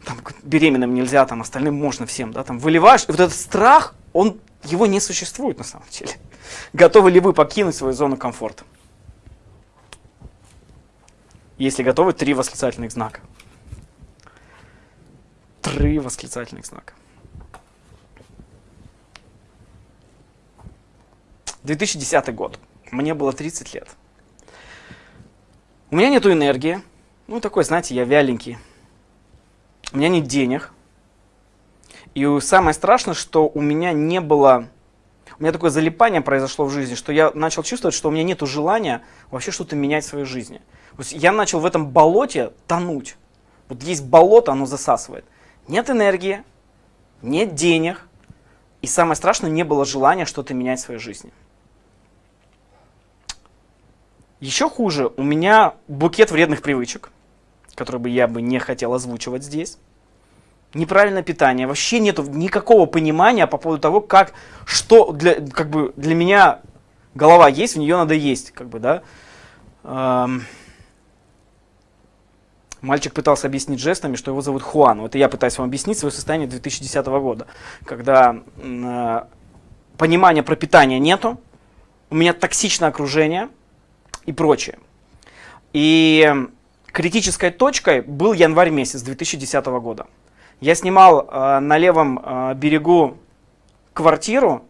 Там беременным нельзя, там остальным можно всем, да, там выливаешь. И вот этот страх, он, его не существует на самом деле. Готовы ли вы покинуть свою зону комфорта? Если готовы, три восклицательных знака. Три восклицательных знака. 2010 год. Мне было 30 лет. У меня нету энергии. Ну, такой, знаете, я вяленький. У меня нет денег. И самое страшное, что у меня не было... У меня такое залипание произошло в жизни, что я начал чувствовать, что у меня нет желания вообще что-то менять в своей жизни. То есть я начал в этом болоте тонуть. Вот есть болото, оно засасывает. Нет энергии, нет денег. И самое страшное, не было желания что-то менять в своей жизни. Еще хуже, у меня букет вредных привычек, который бы я бы не хотел озвучивать здесь. Неправильное питание, вообще нет никакого понимания по поводу того, как, что для, как бы для меня голова есть, в нее надо есть, как бы, да. Эм, мальчик пытался объяснить жестами, что его зовут Хуан. Это я пытаюсь вам объяснить свое состояние 2010 года, когда э, понимания про питание нету, у меня токсичное окружение – и прочее. И критической точкой был январь месяц 2010 года. Я снимал э, на левом э, берегу квартиру.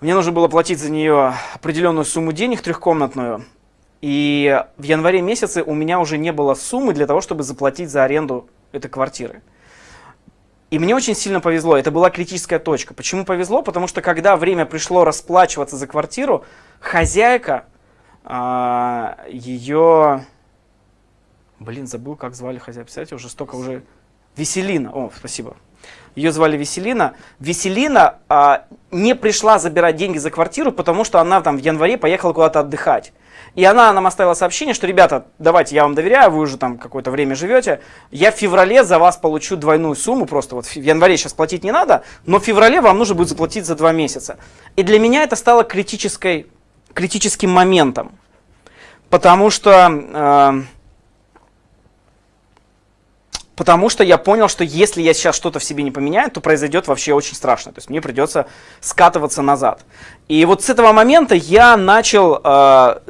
Мне нужно было платить за нее определенную сумму денег, трехкомнатную. И в январе месяце у меня уже не было суммы для того, чтобы заплатить за аренду этой квартиры. И мне очень сильно повезло, это была критическая точка. Почему повезло? Потому что когда время пришло расплачиваться за квартиру, хозяйка а, ее... Блин, забыл, как звали хозяйку. Представляете, уже столько уже... Веселина. О, спасибо. Ее звали Веселина. Веселина а, не пришла забирать деньги за квартиру, потому что она там в январе поехала куда-то отдыхать. И она нам оставила сообщение, что, ребята, давайте, я вам доверяю, вы уже там какое-то время живете, я в феврале за вас получу двойную сумму, просто вот в январе сейчас платить не надо, но в феврале вам нужно будет заплатить за два месяца. И для меня это стало критической, критическим моментом, потому что... Э, Потому что я понял, что если я сейчас что-то в себе не поменяю, то произойдет вообще очень страшно. То есть мне придется скатываться назад. И вот с этого момента я начал э,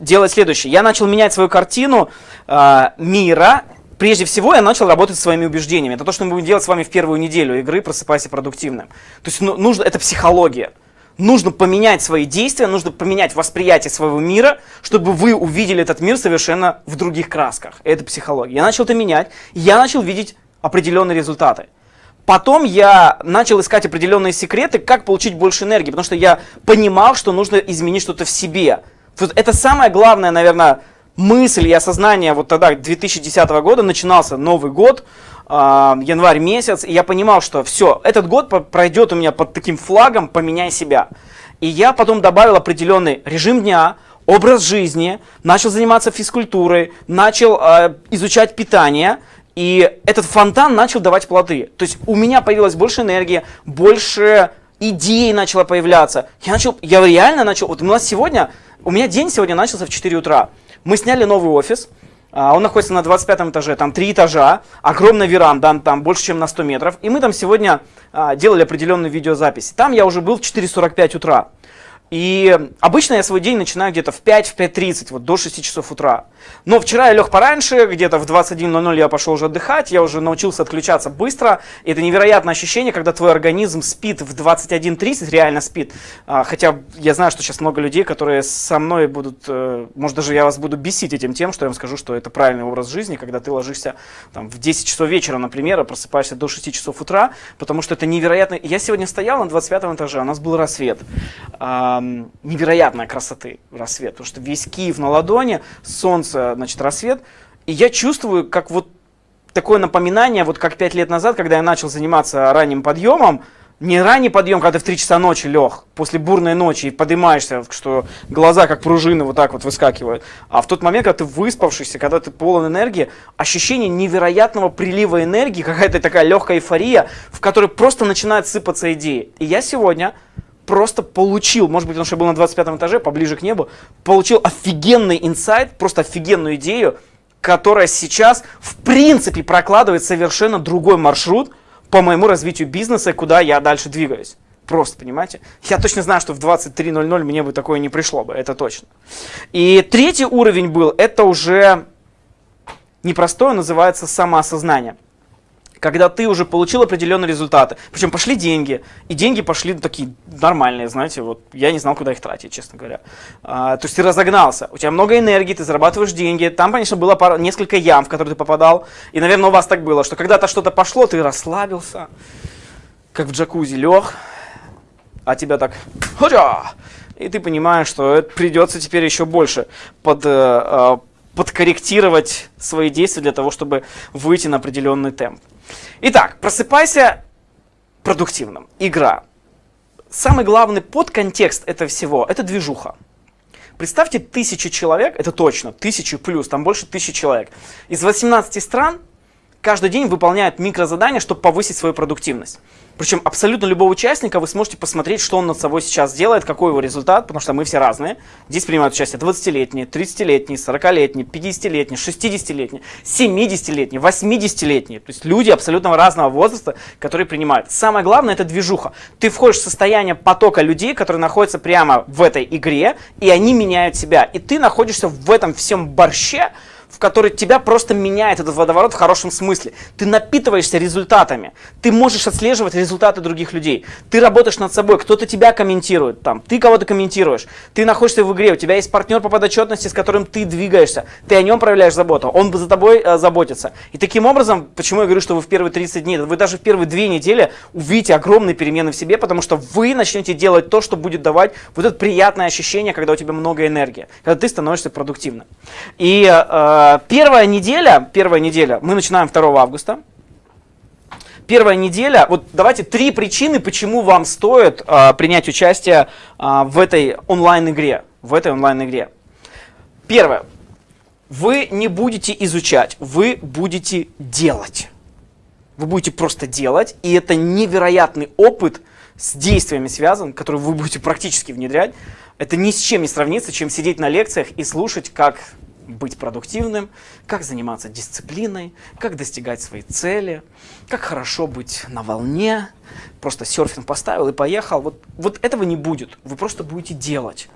делать следующее. Я начал менять свою картину э, мира. Прежде всего, я начал работать своими убеждениями. Это то, что мы будем делать с вами в первую неделю игры «Просыпайся продуктивным». То есть ну, нужно, это психология. Нужно поменять свои действия, нужно поменять восприятие своего мира, чтобы вы увидели этот мир совершенно в других красках. Это психология. Я начал это менять, я начал видеть определенные результаты. Потом я начал искать определенные секреты, как получить больше энергии, потому что я понимал, что нужно изменить что-то в себе. Это самая главная, наверное, мысль и осознание вот тогда, 2010 года, начинался Новый год, а, январь месяц, и я понимал, что все, этот год пройдет у меня под таким флагом «поменяй себя». И я потом добавил определенный режим дня, образ жизни, начал заниматься физкультурой, начал э, изучать питание, и этот фонтан начал давать плоды. То есть у меня появилась больше энергии, больше идей начало появляться. Я начал, я реально начал, вот у нас сегодня, у меня день сегодня начался в 4 утра. Мы сняли новый офис, он находится на 25 этаже, там три этажа, огромная веранда, там больше, чем на 100 метров. И мы там сегодня а, делали определенную видеозапись. Там я уже был в 4.45 утра. И обычно я свой день начинаю где-то в 5, в 5.30, вот до 6 часов утра. Но вчера я лег пораньше, где-то в 21.00 я пошел уже отдыхать, я уже научился отключаться быстро. И это невероятное ощущение, когда твой организм спит в 21.30, реально спит. А, хотя я знаю, что сейчас много людей, которые со мной будут, э, может даже я вас буду бесить этим тем, что я вам скажу, что это правильный образ жизни, когда ты ложишься там, в 10 часов вечера, например, а просыпаешься до 6 часов утра, потому что это невероятно. Я сегодня стоял на 25 этаже, у нас был рассвет невероятной красоты рассвет, потому что весь Киев на ладони, солнце, значит, рассвет, и я чувствую, как вот такое напоминание, вот как пять лет назад, когда я начал заниматься ранним подъемом, не ранний подъем, когда ты в 3 часа ночи лег, после бурной ночи, и поднимаешься, что глаза как пружины вот так вот выскакивают, а в тот момент, когда ты выспавшийся, когда ты полон энергии, ощущение невероятного прилива энергии, какая-то такая легкая эйфория, в которой просто начинают сыпаться идеи. И я сегодня просто получил, может быть, потому что я был на 25 этаже, поближе к небу, получил офигенный инсайт, просто офигенную идею, которая сейчас, в принципе, прокладывает совершенно другой маршрут по моему развитию бизнеса, куда я дальше двигаюсь. Просто, понимаете? Я точно знаю, что в 23.00 мне бы такое не пришло бы, это точно. И третий уровень был, это уже непростое, называется самоосознание когда ты уже получил определенные результаты. Причем пошли деньги, и деньги пошли такие нормальные, знаете, вот я не знал, куда их тратить, честно говоря. А, то есть ты разогнался, у тебя много энергии, ты зарабатываешь деньги. Там, конечно, было пара, несколько ям, в которые ты попадал. И, наверное, у вас так было, что когда-то что-то пошло, ты расслабился, как в джакузи лег, а тебя так... И ты понимаешь, что придется теперь еще больше под, э, э, подкорректировать свои действия для того, чтобы выйти на определенный темп. Итак, просыпайся продуктивным. Игра. Самый главный подконтекст этого всего – это движуха. Представьте тысячу человек, это точно, тысячу плюс, там больше тысячи человек. Из 18 стран каждый день выполняют микрозадания, чтобы повысить свою продуктивность. Причем абсолютно любого участника вы сможете посмотреть, что он над собой сейчас делает, какой его результат, потому что мы все разные. Здесь принимают участие 20-летние, 30-летние, 40-летние, 50-летние, 60-летние, 70-летние, 80-летние. То есть люди абсолютно разного возраста, которые принимают. Самое главное это движуха. Ты входишь в состояние потока людей, которые находятся прямо в этой игре, и они меняют себя. И ты находишься в этом всем борще, который тебя просто меняет этот водоворот в хорошем смысле. Ты напитываешься результатами. Ты можешь отслеживать результаты других людей. Ты работаешь над собой, кто-то тебя комментирует, там, ты кого-то комментируешь. Ты находишься в игре, у тебя есть партнер по подотчетности, с которым ты двигаешься. Ты о нем проявляешь заботу, он за тобой э, заботится. И таким образом, почему я говорю, что вы в первые 30 дней, вы даже в первые две недели увидите огромные перемены в себе, потому что вы начнете делать то, что будет давать вот это приятное ощущение, когда у тебя много энергии, когда ты становишься продуктивным. И э, первая неделя, первая неделя, мы начинаем 2 августа. Первая неделя, вот давайте три причины, почему вам стоит э, принять участие э, в этой онлайн-игре. В этой онлайн-игре. Первое. Вы не будете изучать, вы будете делать. Вы будете просто делать, и это невероятный опыт с действиями связан, который вы будете практически внедрять. Это ни с чем не сравнится, чем сидеть на лекциях и слушать, как быть продуктивным, как заниматься дисциплиной, как достигать своей цели, как хорошо быть на волне, просто серфинг поставил и поехал. Вот, вот этого не будет, вы просто будете делать.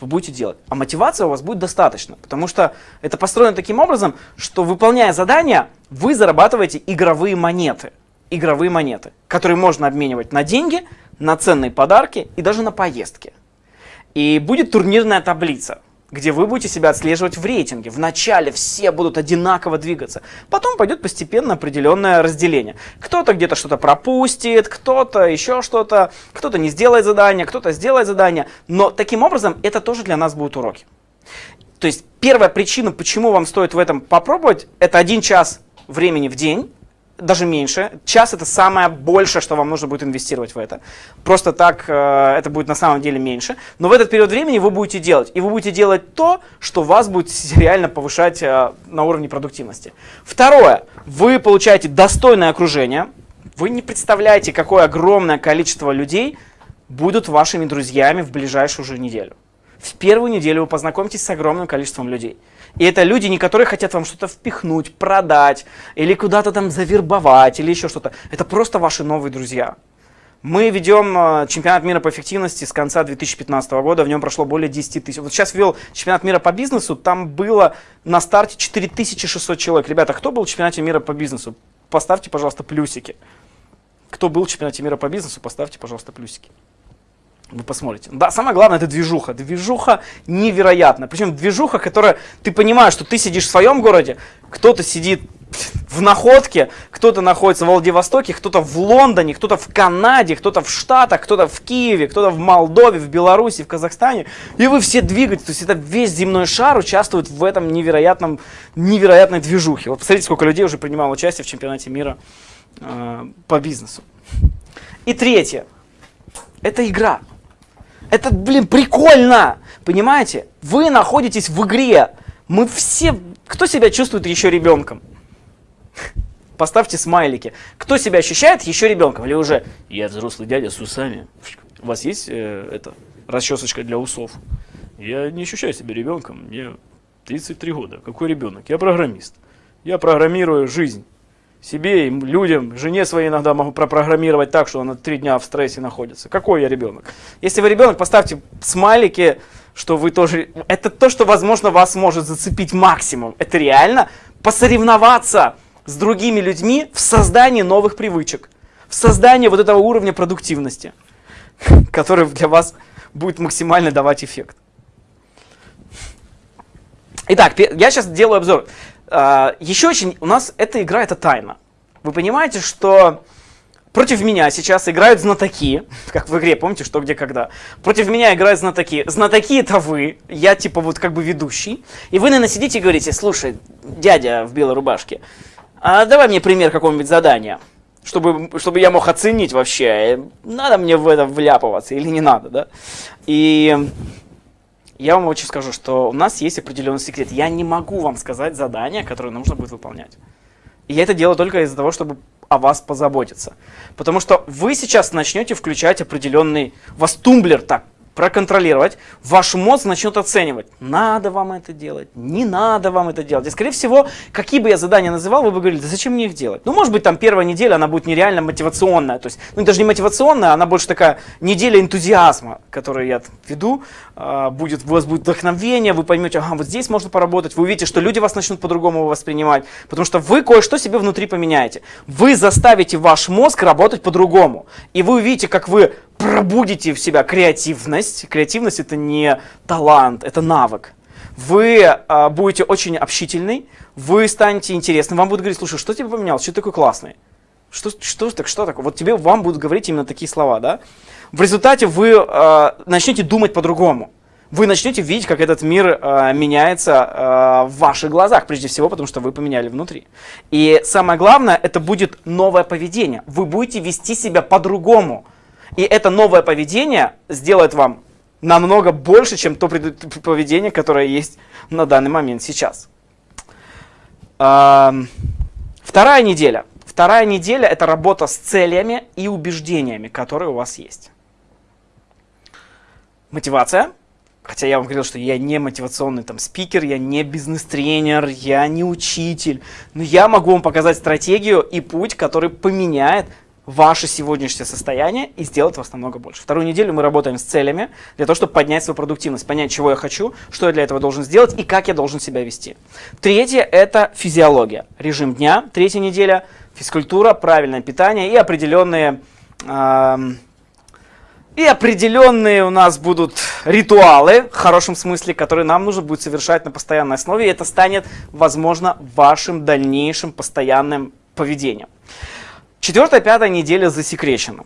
Вы будете делать. А мотивация у вас будет достаточно, потому что это построено таким образом, что выполняя задания, вы зарабатываете игровые монеты. Игровые монеты, которые можно обменивать на деньги, на ценные подарки и даже на поездки. И будет турнирная таблица где вы будете себя отслеживать в рейтинге. Вначале все будут одинаково двигаться, потом пойдет постепенно определенное разделение. Кто-то где-то что-то пропустит, кто-то еще что-то, кто-то не сделает задание, кто-то сделает задание, но таким образом это тоже для нас будут уроки. То есть первая причина, почему вам стоит в этом попробовать, это один час времени в день, даже меньше. Час это самое большее, что вам нужно будет инвестировать в это. Просто так э, это будет на самом деле меньше. Но в этот период времени вы будете делать. И вы будете делать то, что вас будет реально повышать э, на уровне продуктивности. Второе. Вы получаете достойное окружение. Вы не представляете, какое огромное количество людей будут вашими друзьями в ближайшую уже неделю. В первую неделю вы познакомитесь с огромным количеством людей. И это люди, не которые хотят вам что-то впихнуть, продать, или куда-то там завербовать, или еще что-то. Это просто ваши новые друзья. Мы ведем э, чемпионат мира по эффективности с конца 2015 года, в нем прошло более 10 тысяч. Вот сейчас вел чемпионат мира по бизнесу, там было на старте 4600 человек. Ребята, кто был в чемпионате мира по бизнесу? Поставьте, пожалуйста, плюсики. Кто был в чемпионате мира по бизнесу, поставьте, пожалуйста, плюсики. Вы посмотрите. Да, самое главное это движуха. Движуха невероятная. Причем движуха, которая, ты понимаешь, что ты сидишь в своем городе, кто-то сидит в Находке, кто-то находится в Владивостоке, кто-то в Лондоне, кто-то в Канаде, кто-то в Штатах, кто-то в Киеве, кто-то в Молдове, в Беларуси, в Казахстане. И вы все двигаетесь, то есть это весь земной шар участвует в этом невероятном, невероятной движухе. Вот посмотрите, сколько людей уже принимало участие в чемпионате мира э, по бизнесу. И третье. Это игра. Это, блин, прикольно! Понимаете? Вы находитесь в игре. Мы все... Кто себя чувствует еще ребенком? Поставьте смайлики. Кто себя ощущает еще ребенком? Или уже я взрослый дядя с усами. У вас есть э, это расчесочка для усов? Я не ощущаю себя ребенком. Мне 33 года. Какой ребенок? Я программист. Я программирую жизнь себе, и людям, жене своей иногда могу пропрограммировать так, что она три дня в стрессе находится. Какой я ребенок? Если вы ребенок, поставьте смайлики, что вы тоже... Это то, что, возможно, вас может зацепить максимум. Это реально посоревноваться с другими людьми в создании новых привычек, в создании вот этого уровня продуктивности, который для вас будет максимально давать эффект. Итак, я сейчас делаю обзор. А, еще очень, у нас эта игра это тайна. Вы понимаете, что против меня сейчас играют знатоки, как в игре, помните, что, где, когда. Против меня играют знатоки. Знатоки это вы, я типа вот как бы ведущий. И вы, наверное, сидите и говорите, слушай, дядя в белой рубашке, а давай мне пример какого-нибудь задания, чтобы, чтобы я мог оценить вообще, надо мне в это вляпываться или не надо, да. И я вам очень скажу, что у нас есть определенный секрет. Я не могу вам сказать задание, которое нужно будет выполнять. И я это делаю только из-за того, чтобы о вас позаботиться. Потому что вы сейчас начнете включать определенный... У вас тумблер так проконтролировать, ваш мозг начнет оценивать, надо вам это делать, не надо вам это делать. И, скорее всего, какие бы я задания называл, вы бы говорили, да зачем мне их делать? Ну, может быть, там первая неделя, она будет нереально мотивационная. То есть, ну, даже не мотивационная, она больше такая неделя энтузиазма, которую я веду. А, будет, у вас будет вдохновение, вы поймете, ага, вот здесь можно поработать, вы увидите, что люди вас начнут по-другому воспринимать, потому что вы кое-что себе внутри поменяете. Вы заставите ваш мозг работать по-другому. И вы увидите, как вы пробудите в себя креативность. Креативность это не талант, это навык. Вы а, будете очень общительный, вы станете интересным, вам будут говорить, слушай, что тебе поменялось, что ты такой классный? Что, что, так, что такое? Вот тебе, вам будут говорить именно такие слова, да? В результате вы э, начнете думать по-другому. Вы начнете видеть, как этот мир э, меняется э, в ваших глазах, прежде всего, потому что вы поменяли внутри. И самое главное, это будет новое поведение. Вы будете вести себя по-другому. И это новое поведение сделает вам намного больше, чем то поведение, которое есть на данный момент сейчас. Вторая неделя. Вторая неделя – это работа с целями и убеждениями, которые у вас есть. Мотивация. Хотя я вам говорил, что я не мотивационный там спикер, я не бизнес-тренер, я не учитель. Но я могу вам показать стратегию и путь, который поменяет ваше сегодняшнее состояние и сделать вас намного больше. Вторую неделю мы работаем с целями для того, чтобы поднять свою продуктивность, понять, чего я хочу, что я для этого должен сделать и как я должен себя вести. Третье – это физиология, режим дня. Третья неделя – физкультура, правильное питание и определенные... Э и определенные у нас будут ритуалы, в хорошем смысле, которые нам нужно будет совершать на постоянной основе. И это станет, возможно, вашим дальнейшим постоянным поведением. Четвертая, пятая неделя засекречена.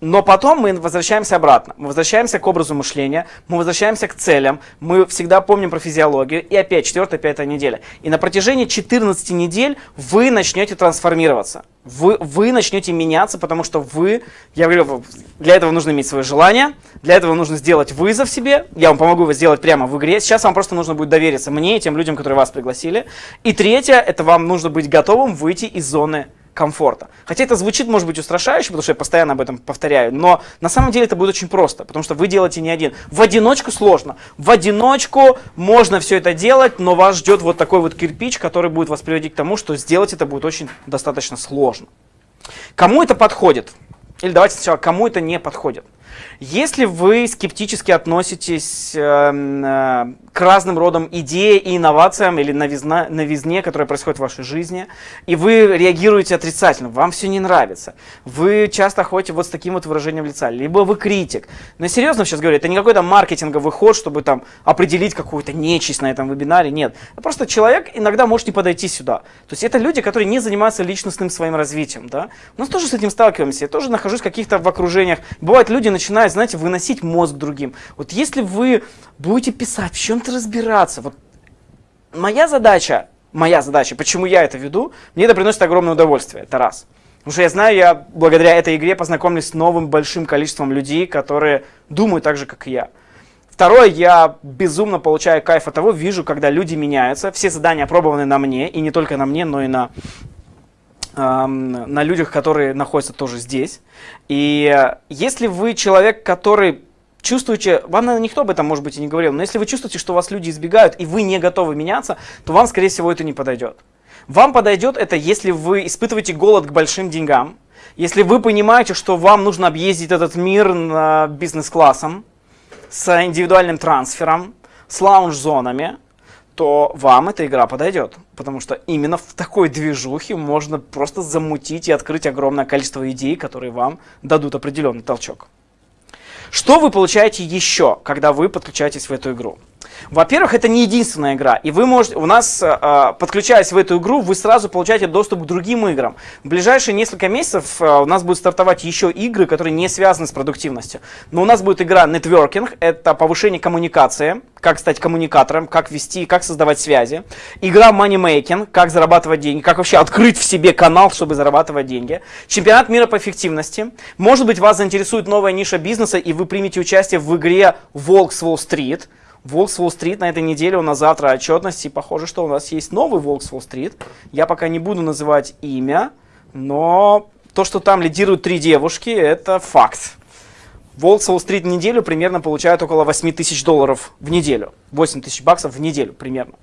Но потом мы возвращаемся обратно. Мы возвращаемся к образу мышления, мы возвращаемся к целям, мы всегда помним про физиологию. И опять четвертая, пятая неделя. И на протяжении 14 недель вы начнете трансформироваться. Вы, вы начнете меняться, потому что вы, я говорю, для этого нужно иметь свое желание, для этого нужно сделать вызов себе. Я вам помогу его сделать прямо в игре. Сейчас вам просто нужно будет довериться мне и тем людям, которые вас пригласили. И третье, это вам нужно быть готовым выйти из зоны комфорта. Хотя это звучит, может быть, устрашающе, потому что я постоянно об этом повторяю, но на самом деле это будет очень просто, потому что вы делаете не один. В одиночку сложно. В одиночку можно все это делать, но вас ждет вот такой вот кирпич, который будет вас приводить к тому, что сделать это будет очень достаточно сложно. Кому это подходит? Или давайте сначала, кому это не подходит? Если вы скептически относитесь э, э, к разным родам идей и инновациям или новизна, новизне, которая происходит в вашей жизни, и вы реагируете отрицательно, вам все не нравится, вы часто ходите вот с таким вот выражением лица, либо вы критик. Но серьезно сейчас говорю, это не какой-то маркетинговый ход, чтобы там определить какую-то нечисть на этом вебинаре, нет. Просто человек иногда может не подойти сюда. То есть это люди, которые не занимаются личностным своим развитием. Да? У нас тоже с этим сталкиваемся, я тоже нахожусь в каких-то в окружениях. Бывает, люди начинают, знаете, выносить мозг другим. Вот если вы будете писать, в чем-то разбираться. Вот моя задача, моя задача, почему я это веду, мне это приносит огромное удовольствие, это раз. Потому что я знаю, я благодаря этой игре познакомлюсь с новым большим количеством людей, которые думают так же, как и я. Второе, я безумно получаю кайф от того, вижу, когда люди меняются. Все задания опробованы на мне, и не только на мне, но и на, на людях, которые находятся тоже здесь. И если вы человек, который чувствуете, вам, наверное, никто об этом, может быть, и не говорил, но если вы чувствуете, что вас люди избегают, и вы не готовы меняться, то вам, скорее всего, это не подойдет. Вам подойдет это, если вы испытываете голод к большим деньгам, если вы понимаете, что вам нужно объездить этот мир бизнес-классом, с индивидуальным трансфером, с лаунж-зонами, то вам эта игра подойдет. Потому что именно в такой движухе можно просто замутить и открыть огромное количество идей, которые вам дадут определенный толчок. Что вы получаете еще, когда вы подключаетесь в эту игру? Во-первых, это не единственная игра, и вы можете, у нас, э, подключаясь в эту игру, вы сразу получаете доступ к другим играм. В ближайшие несколько месяцев э, у нас будут стартовать еще игры, которые не связаны с продуктивностью. Но у нас будет игра Networking, это повышение коммуникации, как стать коммуникатором, как вести, как создавать связи. Игра Money Making, как зарабатывать деньги, как вообще открыть в себе канал, чтобы зарабатывать деньги. Чемпионат мира по эффективности. Может быть, вас заинтересует новая ниша бизнеса, и вы примете участие в игре Волк с Уолл-стрит. Волк с Уолл-стрит на этой неделе у нас завтра отчетность, и похоже, что у нас есть новый Волк с Уолл-стрит. Я пока не буду называть имя, но то, что там лидируют три девушки, это факт. Волк с Уолл-стрит неделю примерно получает около 8 тысяч долларов в неделю. 8 тысяч баксов в неделю примерно.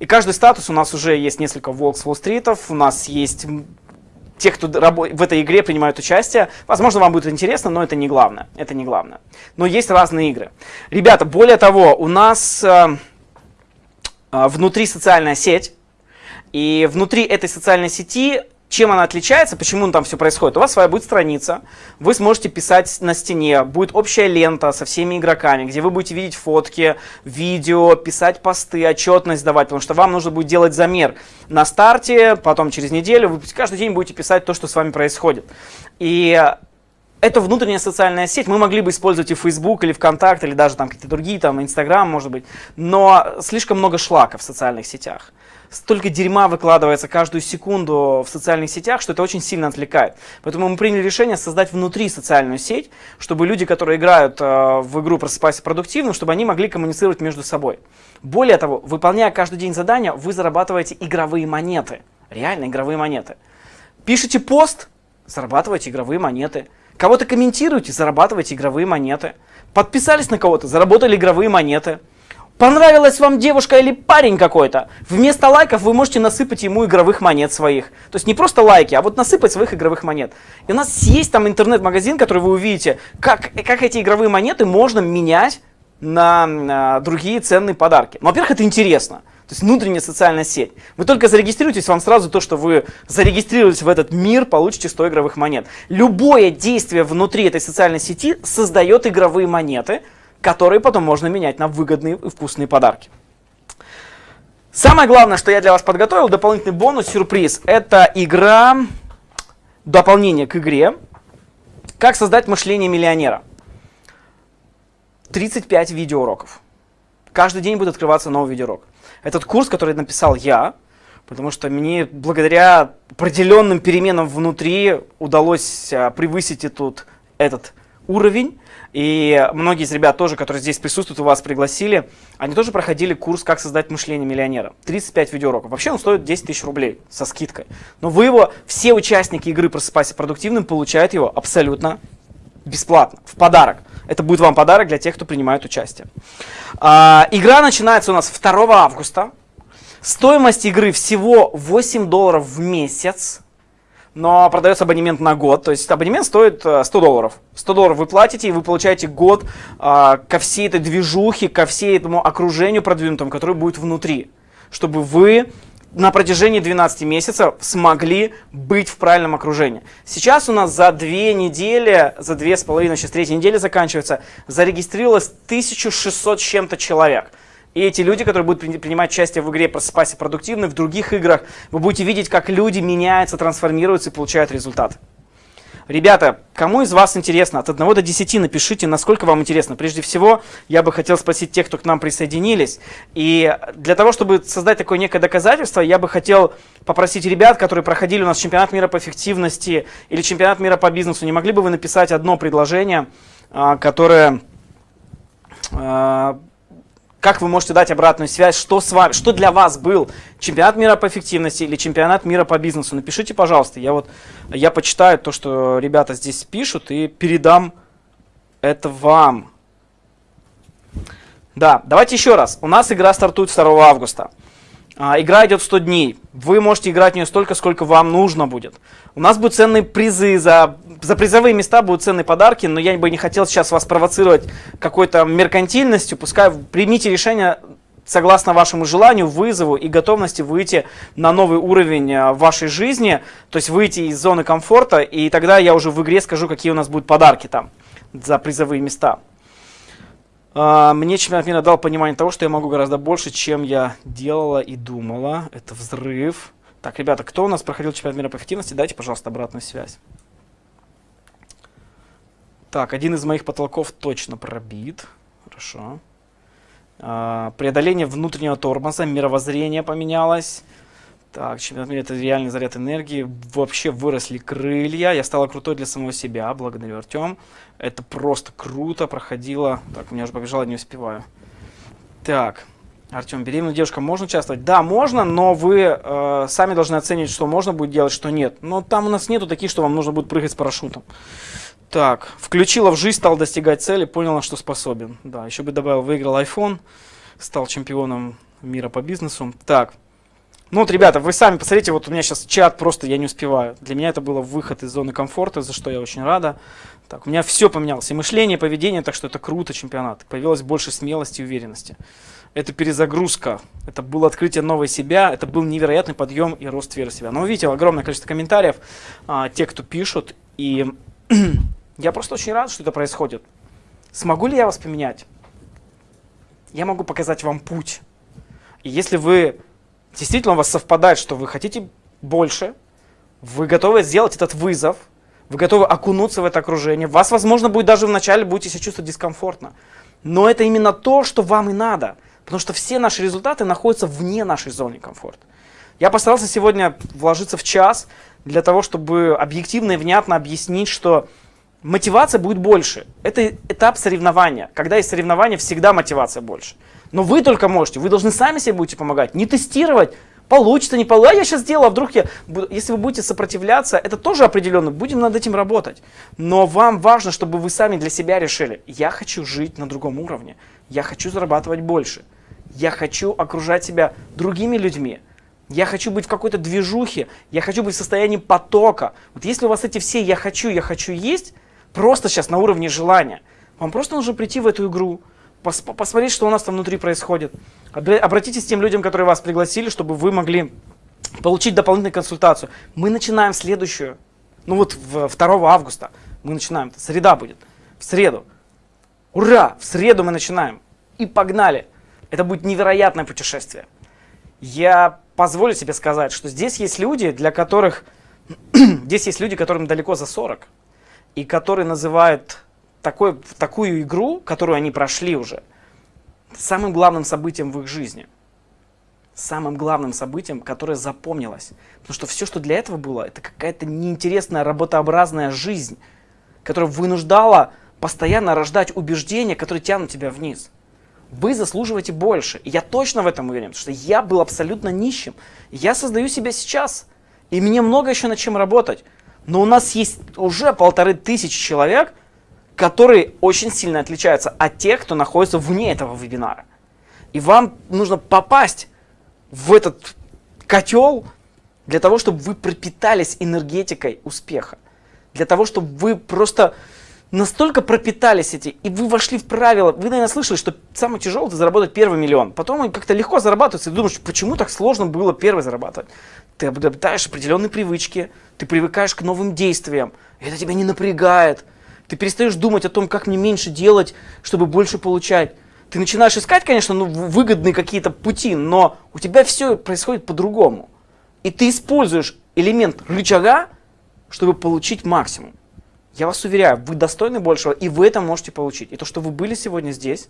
И каждый статус у нас уже есть несколько Волк с Уолл-стритов, у нас есть тех, кто в этой игре принимают участие. Возможно, вам будет интересно, но это не главное. Это не главное. Но есть разные игры. Ребята, более того, у нас э, э, внутри социальная сеть. И внутри этой социальной сети чем она отличается, почему там все происходит? У вас своя будет страница, вы сможете писать на стене, будет общая лента со всеми игроками, где вы будете видеть фотки, видео, писать посты, отчетность давать, потому что вам нужно будет делать замер на старте, потом через неделю, вы каждый день будете писать то, что с вами происходит. И это внутренняя социальная сеть, мы могли бы использовать и Facebook, или ВКонтакте, или даже там какие-то другие, там Инстаграм, может быть, но слишком много шлака в социальных сетях. Столько дерьма выкладывается каждую секунду в социальных сетях, что это очень сильно отвлекает. Поэтому мы приняли решение создать внутри социальную сеть, чтобы люди, которые играют э, в игру «Просыпайся продуктивно», чтобы они могли коммуницировать между собой. Более того, выполняя каждый день задания, вы зарабатываете игровые монеты. Реально игровые монеты. Пишите пост, зарабатываете игровые монеты. Кого-то комментируете, зарабатываете игровые монеты. Подписались на кого-то, заработали игровые монеты. Понравилась вам девушка или парень какой-то? Вместо лайков вы можете насыпать ему игровых монет своих. То есть не просто лайки, а вот насыпать своих игровых монет. И у нас есть там интернет-магазин, который вы увидите, как, как эти игровые монеты можно менять на, на другие ценные подарки. Ну, во-первых, это интересно. То есть внутренняя социальная сеть. Вы только зарегистрируетесь, вам сразу то, что вы зарегистрировались в этот мир, получите 100 игровых монет. Любое действие внутри этой социальной сети создает игровые монеты – которые потом можно менять на выгодные и вкусные подарки. Самое главное, что я для вас подготовил, дополнительный бонус, сюрприз, это игра, дополнение к игре, как создать мышление миллионера. 35 видеоуроков. Каждый день будет открываться новый видеоурок. Этот курс, который написал я, потому что мне благодаря определенным переменам внутри удалось а, превысить этот, этот уровень. И многие из ребят тоже, которые здесь присутствуют, у вас пригласили, они тоже проходили курс «Как создать мышление миллионера». 35 видеоуроков. Вообще он стоит 10 тысяч рублей со скидкой. Но вы его, все участники игры «Просыпайся продуктивным» получают его абсолютно бесплатно, в подарок. Это будет вам подарок для тех, кто принимает участие. А, игра начинается у нас 2 августа. Стоимость игры всего 8 долларов в месяц но продается абонемент на год. То есть абонемент стоит 100 э, долларов. 100 долларов вы платите, и вы получаете год а, ко всей этой движухе, ко всей этому окружению продвинутому, которое будет внутри. Чтобы вы на протяжении 12 месяцев смогли быть в правильном окружении. Сейчас у нас за две недели, за две с половиной, сейчас третья неделя заканчивается, зарегистрировалось 1600 с чем-то человек. И эти люди, которые будут принимать участие в игре «Просыпайся продуктивно», в других играх, вы будете видеть, как люди меняются, трансформируются и получают результат. Ребята, кому из вас интересно? От 1 до 10 напишите, насколько вам интересно. Прежде всего, я бы хотел спросить тех, кто к нам присоединились. И для того, чтобы создать такое некое доказательство, я бы хотел попросить ребят, которые проходили у нас чемпионат мира по эффективности или чемпионат мира по бизнесу, не могли бы вы написать одно предложение, а, которое а, как вы можете дать обратную связь, что, с вами, что для вас был чемпионат мира по эффективности или чемпионат мира по бизнесу. Напишите, пожалуйста. Я, вот, я почитаю то, что ребята здесь пишут и передам это вам. Да, давайте еще раз. У нас игра стартует 2 августа. А, игра идет 100 дней. Вы можете играть в нее столько, сколько вам нужно будет. У нас будут ценные призы за за призовые места будут ценные подарки, но я бы не хотел сейчас вас провоцировать какой-то меркантильностью. Пускай примите решение согласно вашему желанию, вызову и готовности выйти на новый уровень э, вашей жизни, то есть выйти из зоны комфорта, и тогда я уже в игре скажу, какие у нас будут подарки там за призовые места. А, мне чемпионат мира дал понимание того, что я могу гораздо больше, чем я делала и думала. Это взрыв. Так, ребята, кто у нас проходил чемпионат мира по эффективности, дайте, пожалуйста, обратную связь. Так, один из моих потолков точно пробит. Хорошо. А, преодоление внутреннего тормоза, мировоззрение поменялось. Так, чемпионат мира это реальный заряд энергии. Вообще выросли крылья. Я стала крутой для самого себя. Благодарю, Артем. Это просто круто проходило. Так, у меня уже побежало, не успеваю. Так, Артем, беременная девушка можно участвовать? Да, можно, но вы э, сами должны оценить, что можно будет делать, что нет. Но там у нас нету таких, что вам нужно будет прыгать с парашютом. Так, включила в жизнь, стал достигать цели, понял, на что способен. Да, еще бы добавил, выиграл iPhone, стал чемпионом мира по бизнесу. Так, ну вот, ребята, вы сами посмотрите, вот у меня сейчас чат просто, я не успеваю. Для меня это было выход из зоны комфорта, за что я очень рада. Так, у меня все поменялось, и мышление, и поведение, так что это круто, чемпионат. Появилось больше смелости и уверенности. Это перезагрузка, это было открытие новой себя, это был невероятный подъем и рост веры в себя. Но видите, огромное количество комментариев, а, те, кто пишут, и Я просто очень рад, что это происходит. Смогу ли я вас поменять? Я могу показать вам путь. И если вы действительно у вас совпадает, что вы хотите больше, вы готовы сделать этот вызов, вы готовы окунуться в это окружение, вас, возможно, будет даже вначале будете себя чувствовать дискомфортно. Но это именно то, что вам и надо. Потому что все наши результаты находятся вне нашей зоны комфорта. Я постарался сегодня вложиться в час для того, чтобы объективно и внятно объяснить, что мотивация будет больше. Это этап соревнования. Когда есть соревнования, всегда мотивация больше. Но вы только можете, вы должны сами себе будете помогать, не тестировать, получится, не получится, а я сейчас сделаю, а вдруг я, если вы будете сопротивляться, это тоже определенно, будем над этим работать. Но вам важно, чтобы вы сами для себя решили, я хочу жить на другом уровне, я хочу зарабатывать больше, я хочу окружать себя другими людьми, я хочу быть в какой-то движухе, я хочу быть в состоянии потока. Вот если у вас эти все «я хочу», «я хочу» есть, просто сейчас на уровне желания, вам просто нужно прийти в эту игру, пос посмотреть, что у нас там внутри происходит. Обратитесь к тем людям, которые вас пригласили, чтобы вы могли получить дополнительную консультацию. Мы начинаем следующую, ну вот в 2 августа мы начинаем, среда будет, в среду. Ура! В среду мы начинаем. И погнали. Это будет невероятное путешествие. Я позволю себе сказать, что здесь есть люди, для которых... здесь есть люди, которым далеко за 40. И которые называют такой, такую игру, которую они прошли уже, самым главным событием в их жизни. Самым главным событием, которое запомнилось. Потому что все, что для этого было, это какая-то неинтересная работообразная жизнь, которая вынуждала постоянно рождать убеждения, которые тянут тебя вниз. Вы заслуживаете больше. И я точно в этом уверен, потому что я был абсолютно нищим. Я создаю себя сейчас. И мне много еще над чем работать. Но у нас есть уже полторы тысячи человек, которые очень сильно отличаются от тех, кто находится вне этого вебинара. И вам нужно попасть в этот котел для того, чтобы вы пропитались энергетикой успеха. Для того, чтобы вы просто настолько пропитались эти, и вы вошли в правила. Вы, наверное, слышали, что самое тяжелое это заработать первый миллион. Потом он как-то легко зарабатывается, и думаешь, почему так сложно было первый зарабатывать? Ты обретаешь определенные привычки, ты привыкаешь к новым действиям, это тебя не напрягает. Ты перестаешь думать о том, как мне меньше делать, чтобы больше получать. Ты начинаешь искать, конечно, ну, выгодные какие-то пути, но у тебя все происходит по-другому. И ты используешь элемент рычага, чтобы получить максимум. Я вас уверяю, вы достойны большего, и вы это можете получить. И то, что вы были сегодня здесь,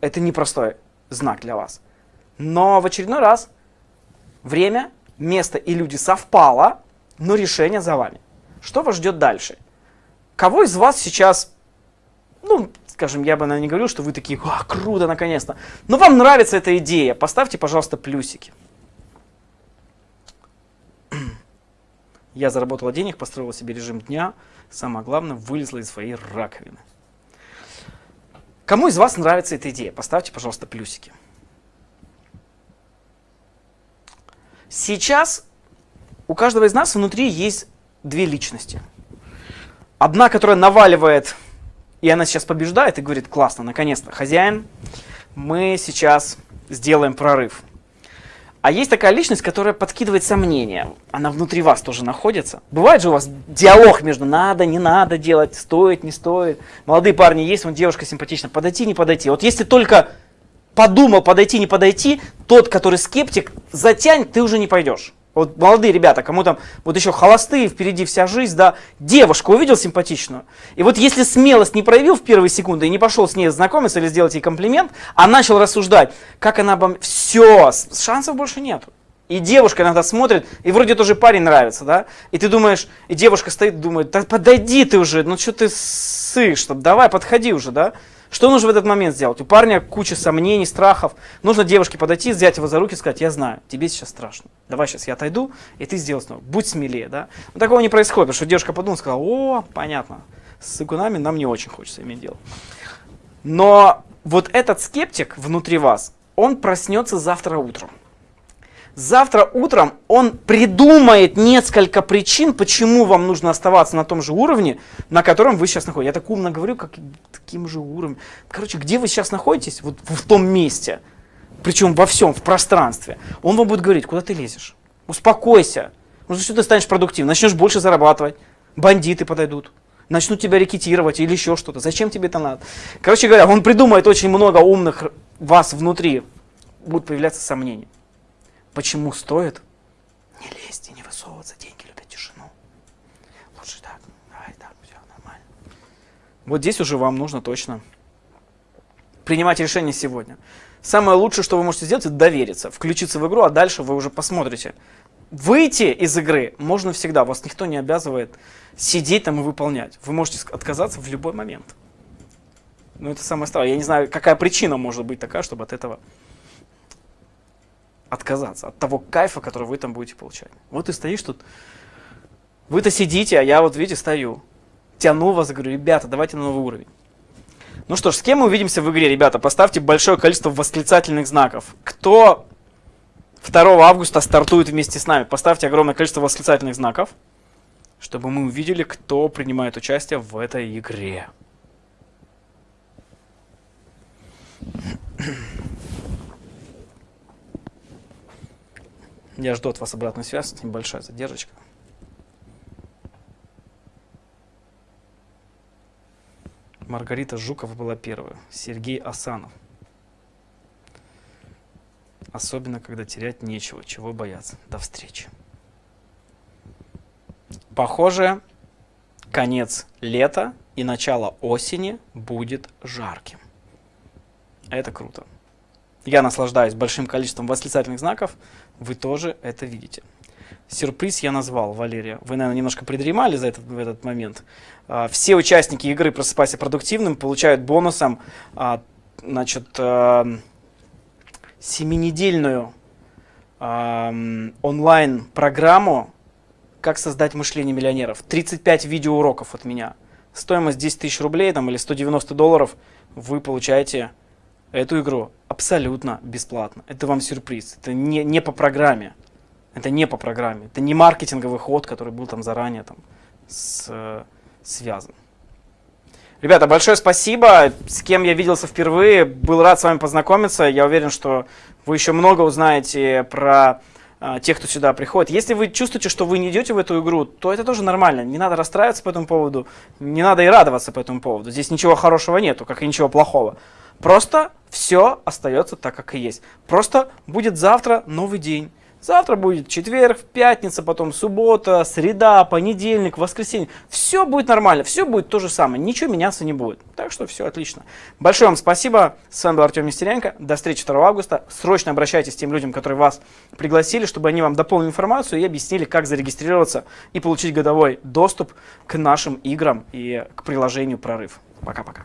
это непростой знак для вас. Но в очередной раз время, место и люди совпало, но решение за вами. Что вас ждет дальше? Кого из вас сейчас, ну, скажем, я бы, наверное, не говорил, что вы такие, а, круто, наконец-то. Но вам нравится эта идея, поставьте, пожалуйста, плюсики. Я заработала денег, построила себе режим дня, самое главное, вылезла из своей раковины. Кому из вас нравится эта идея? Поставьте, пожалуйста, плюсики. Сейчас у каждого из нас внутри есть две личности – Одна, которая наваливает, и она сейчас побеждает и говорит, классно, наконец-то, хозяин, мы сейчас сделаем прорыв. А есть такая личность, которая подкидывает сомнения. Она внутри вас тоже находится. Бывает же у вас диалог между надо, не надо делать, стоит, не стоит. Молодые парни есть, вон девушка симпатична, подойти, не подойти. Вот если только подумал подойти, не подойти, тот, который скептик, затянь, ты уже не пойдешь. Вот молодые ребята, кому там вот еще холостые, впереди вся жизнь, да, девушку увидел симпатичную. И вот если смелость не проявил в первые секунды и не пошел с ней знакомиться или сделать ей комплимент, а начал рассуждать, как она обо мне, все, шансов больше нету. И девушка иногда смотрит, и вроде тоже парень нравится, да? И ты думаешь, и девушка стоит, думает, да подойди ты уже, ну что ты ссышь, давай подходи уже, да? Что нужно в этот момент сделать? У парня куча сомнений, страхов. Нужно девушке подойти, взять его за руки и сказать, я знаю, тебе сейчас страшно. Давай сейчас я отойду, и ты сделаешь снова. Будь смелее, да? Но такого не происходит, потому что девушка подумала, сказала, о, понятно, с сыкунами нам не очень хочется иметь дело. Но вот этот скептик внутри вас, он проснется завтра утром. Завтра утром он придумает несколько причин, почему вам нужно оставаться на том же уровне, на котором вы сейчас находитесь. Я так умно говорю, как таким же уровнем. Короче, где вы сейчас находитесь? Вот в том месте. Причем во всем, в пространстве. Он вам будет говорить, куда ты лезешь? Успокойся. Может, что ты станешь продуктивным, начнешь больше зарабатывать. Бандиты подойдут. Начнут тебя рекетировать или еще что-то. Зачем тебе это надо? Короче говоря, он придумает очень много умных вас внутри. Будут появляться сомнения. Почему стоит не лезть и не высовываться? Деньги любят тишину. Лучше так, давай так, все нормально. Вот здесь уже вам нужно точно принимать решение сегодня. Самое лучшее, что вы можете сделать, это довериться, включиться в игру, а дальше вы уже посмотрите. Выйти из игры можно всегда, вас никто не обязывает сидеть там и выполнять. Вы можете отказаться в любой момент. Ну, это самое страшное. Я не знаю, какая причина может быть такая, чтобы от этого отказаться. От того кайфа, который вы там будете получать. Вот ты стоишь тут. Вы-то сидите, а я вот, видите, стою. Тяну вас, говорю, ребята, давайте на новый уровень. Ну что ж, с кем мы увидимся в игре, ребята? Поставьте большое количество восклицательных знаков. Кто 2 августа стартует вместе с нами? Поставьте огромное количество восклицательных знаков, чтобы мы увидели, кто принимает участие в этой игре. Я жду от вас обратную связь, небольшая задержка. Маргарита Жукова была первая, Сергей Асанов. Особенно, когда терять нечего, чего бояться. До встречи. Похоже, конец лета и начало осени будет жарким. Это круто. Я наслаждаюсь большим количеством восклицательных знаков. Вы тоже это видите. Сюрприз я назвал, Валерия. Вы, наверное, немножко придремали за этот, в этот момент. А, все участники игры «Просыпайся продуктивным» получают бонусом а, значит, а, семинедельную онлайн-программу «Как создать мышление миллионеров». 35 видеоуроков от меня. Стоимость 10 тысяч рублей там, или 190 долларов. Вы получаете эту игру абсолютно бесплатно. Это вам сюрприз. Это не, не по программе. Это не по программе. Это не маркетинговый ход, который был там заранее там, с, э, связан. Ребята, большое спасибо. С кем я виделся впервые. Был рад с вами познакомиться. Я уверен, что вы еще много узнаете про э, тех, кто сюда приходит. Если вы чувствуете, что вы не идете в эту игру, то это тоже нормально. Не надо расстраиваться по этому поводу. Не надо и радоваться по этому поводу. Здесь ничего хорошего нету, как и ничего плохого. Просто все остается так, как и есть. Просто будет завтра новый день. Завтра будет четверг, пятница, потом суббота, среда, понедельник, воскресенье. Все будет нормально, все будет то же самое, ничего меняться не будет. Так что все отлично. Большое вам спасибо. С вами был Артем Нестеренко. До встречи 2 августа. Срочно обращайтесь к тем людям, которые вас пригласили, чтобы они вам дополнили информацию и объяснили, как зарегистрироваться и получить годовой доступ к нашим играм и к приложению «Прорыв». Пока-пока.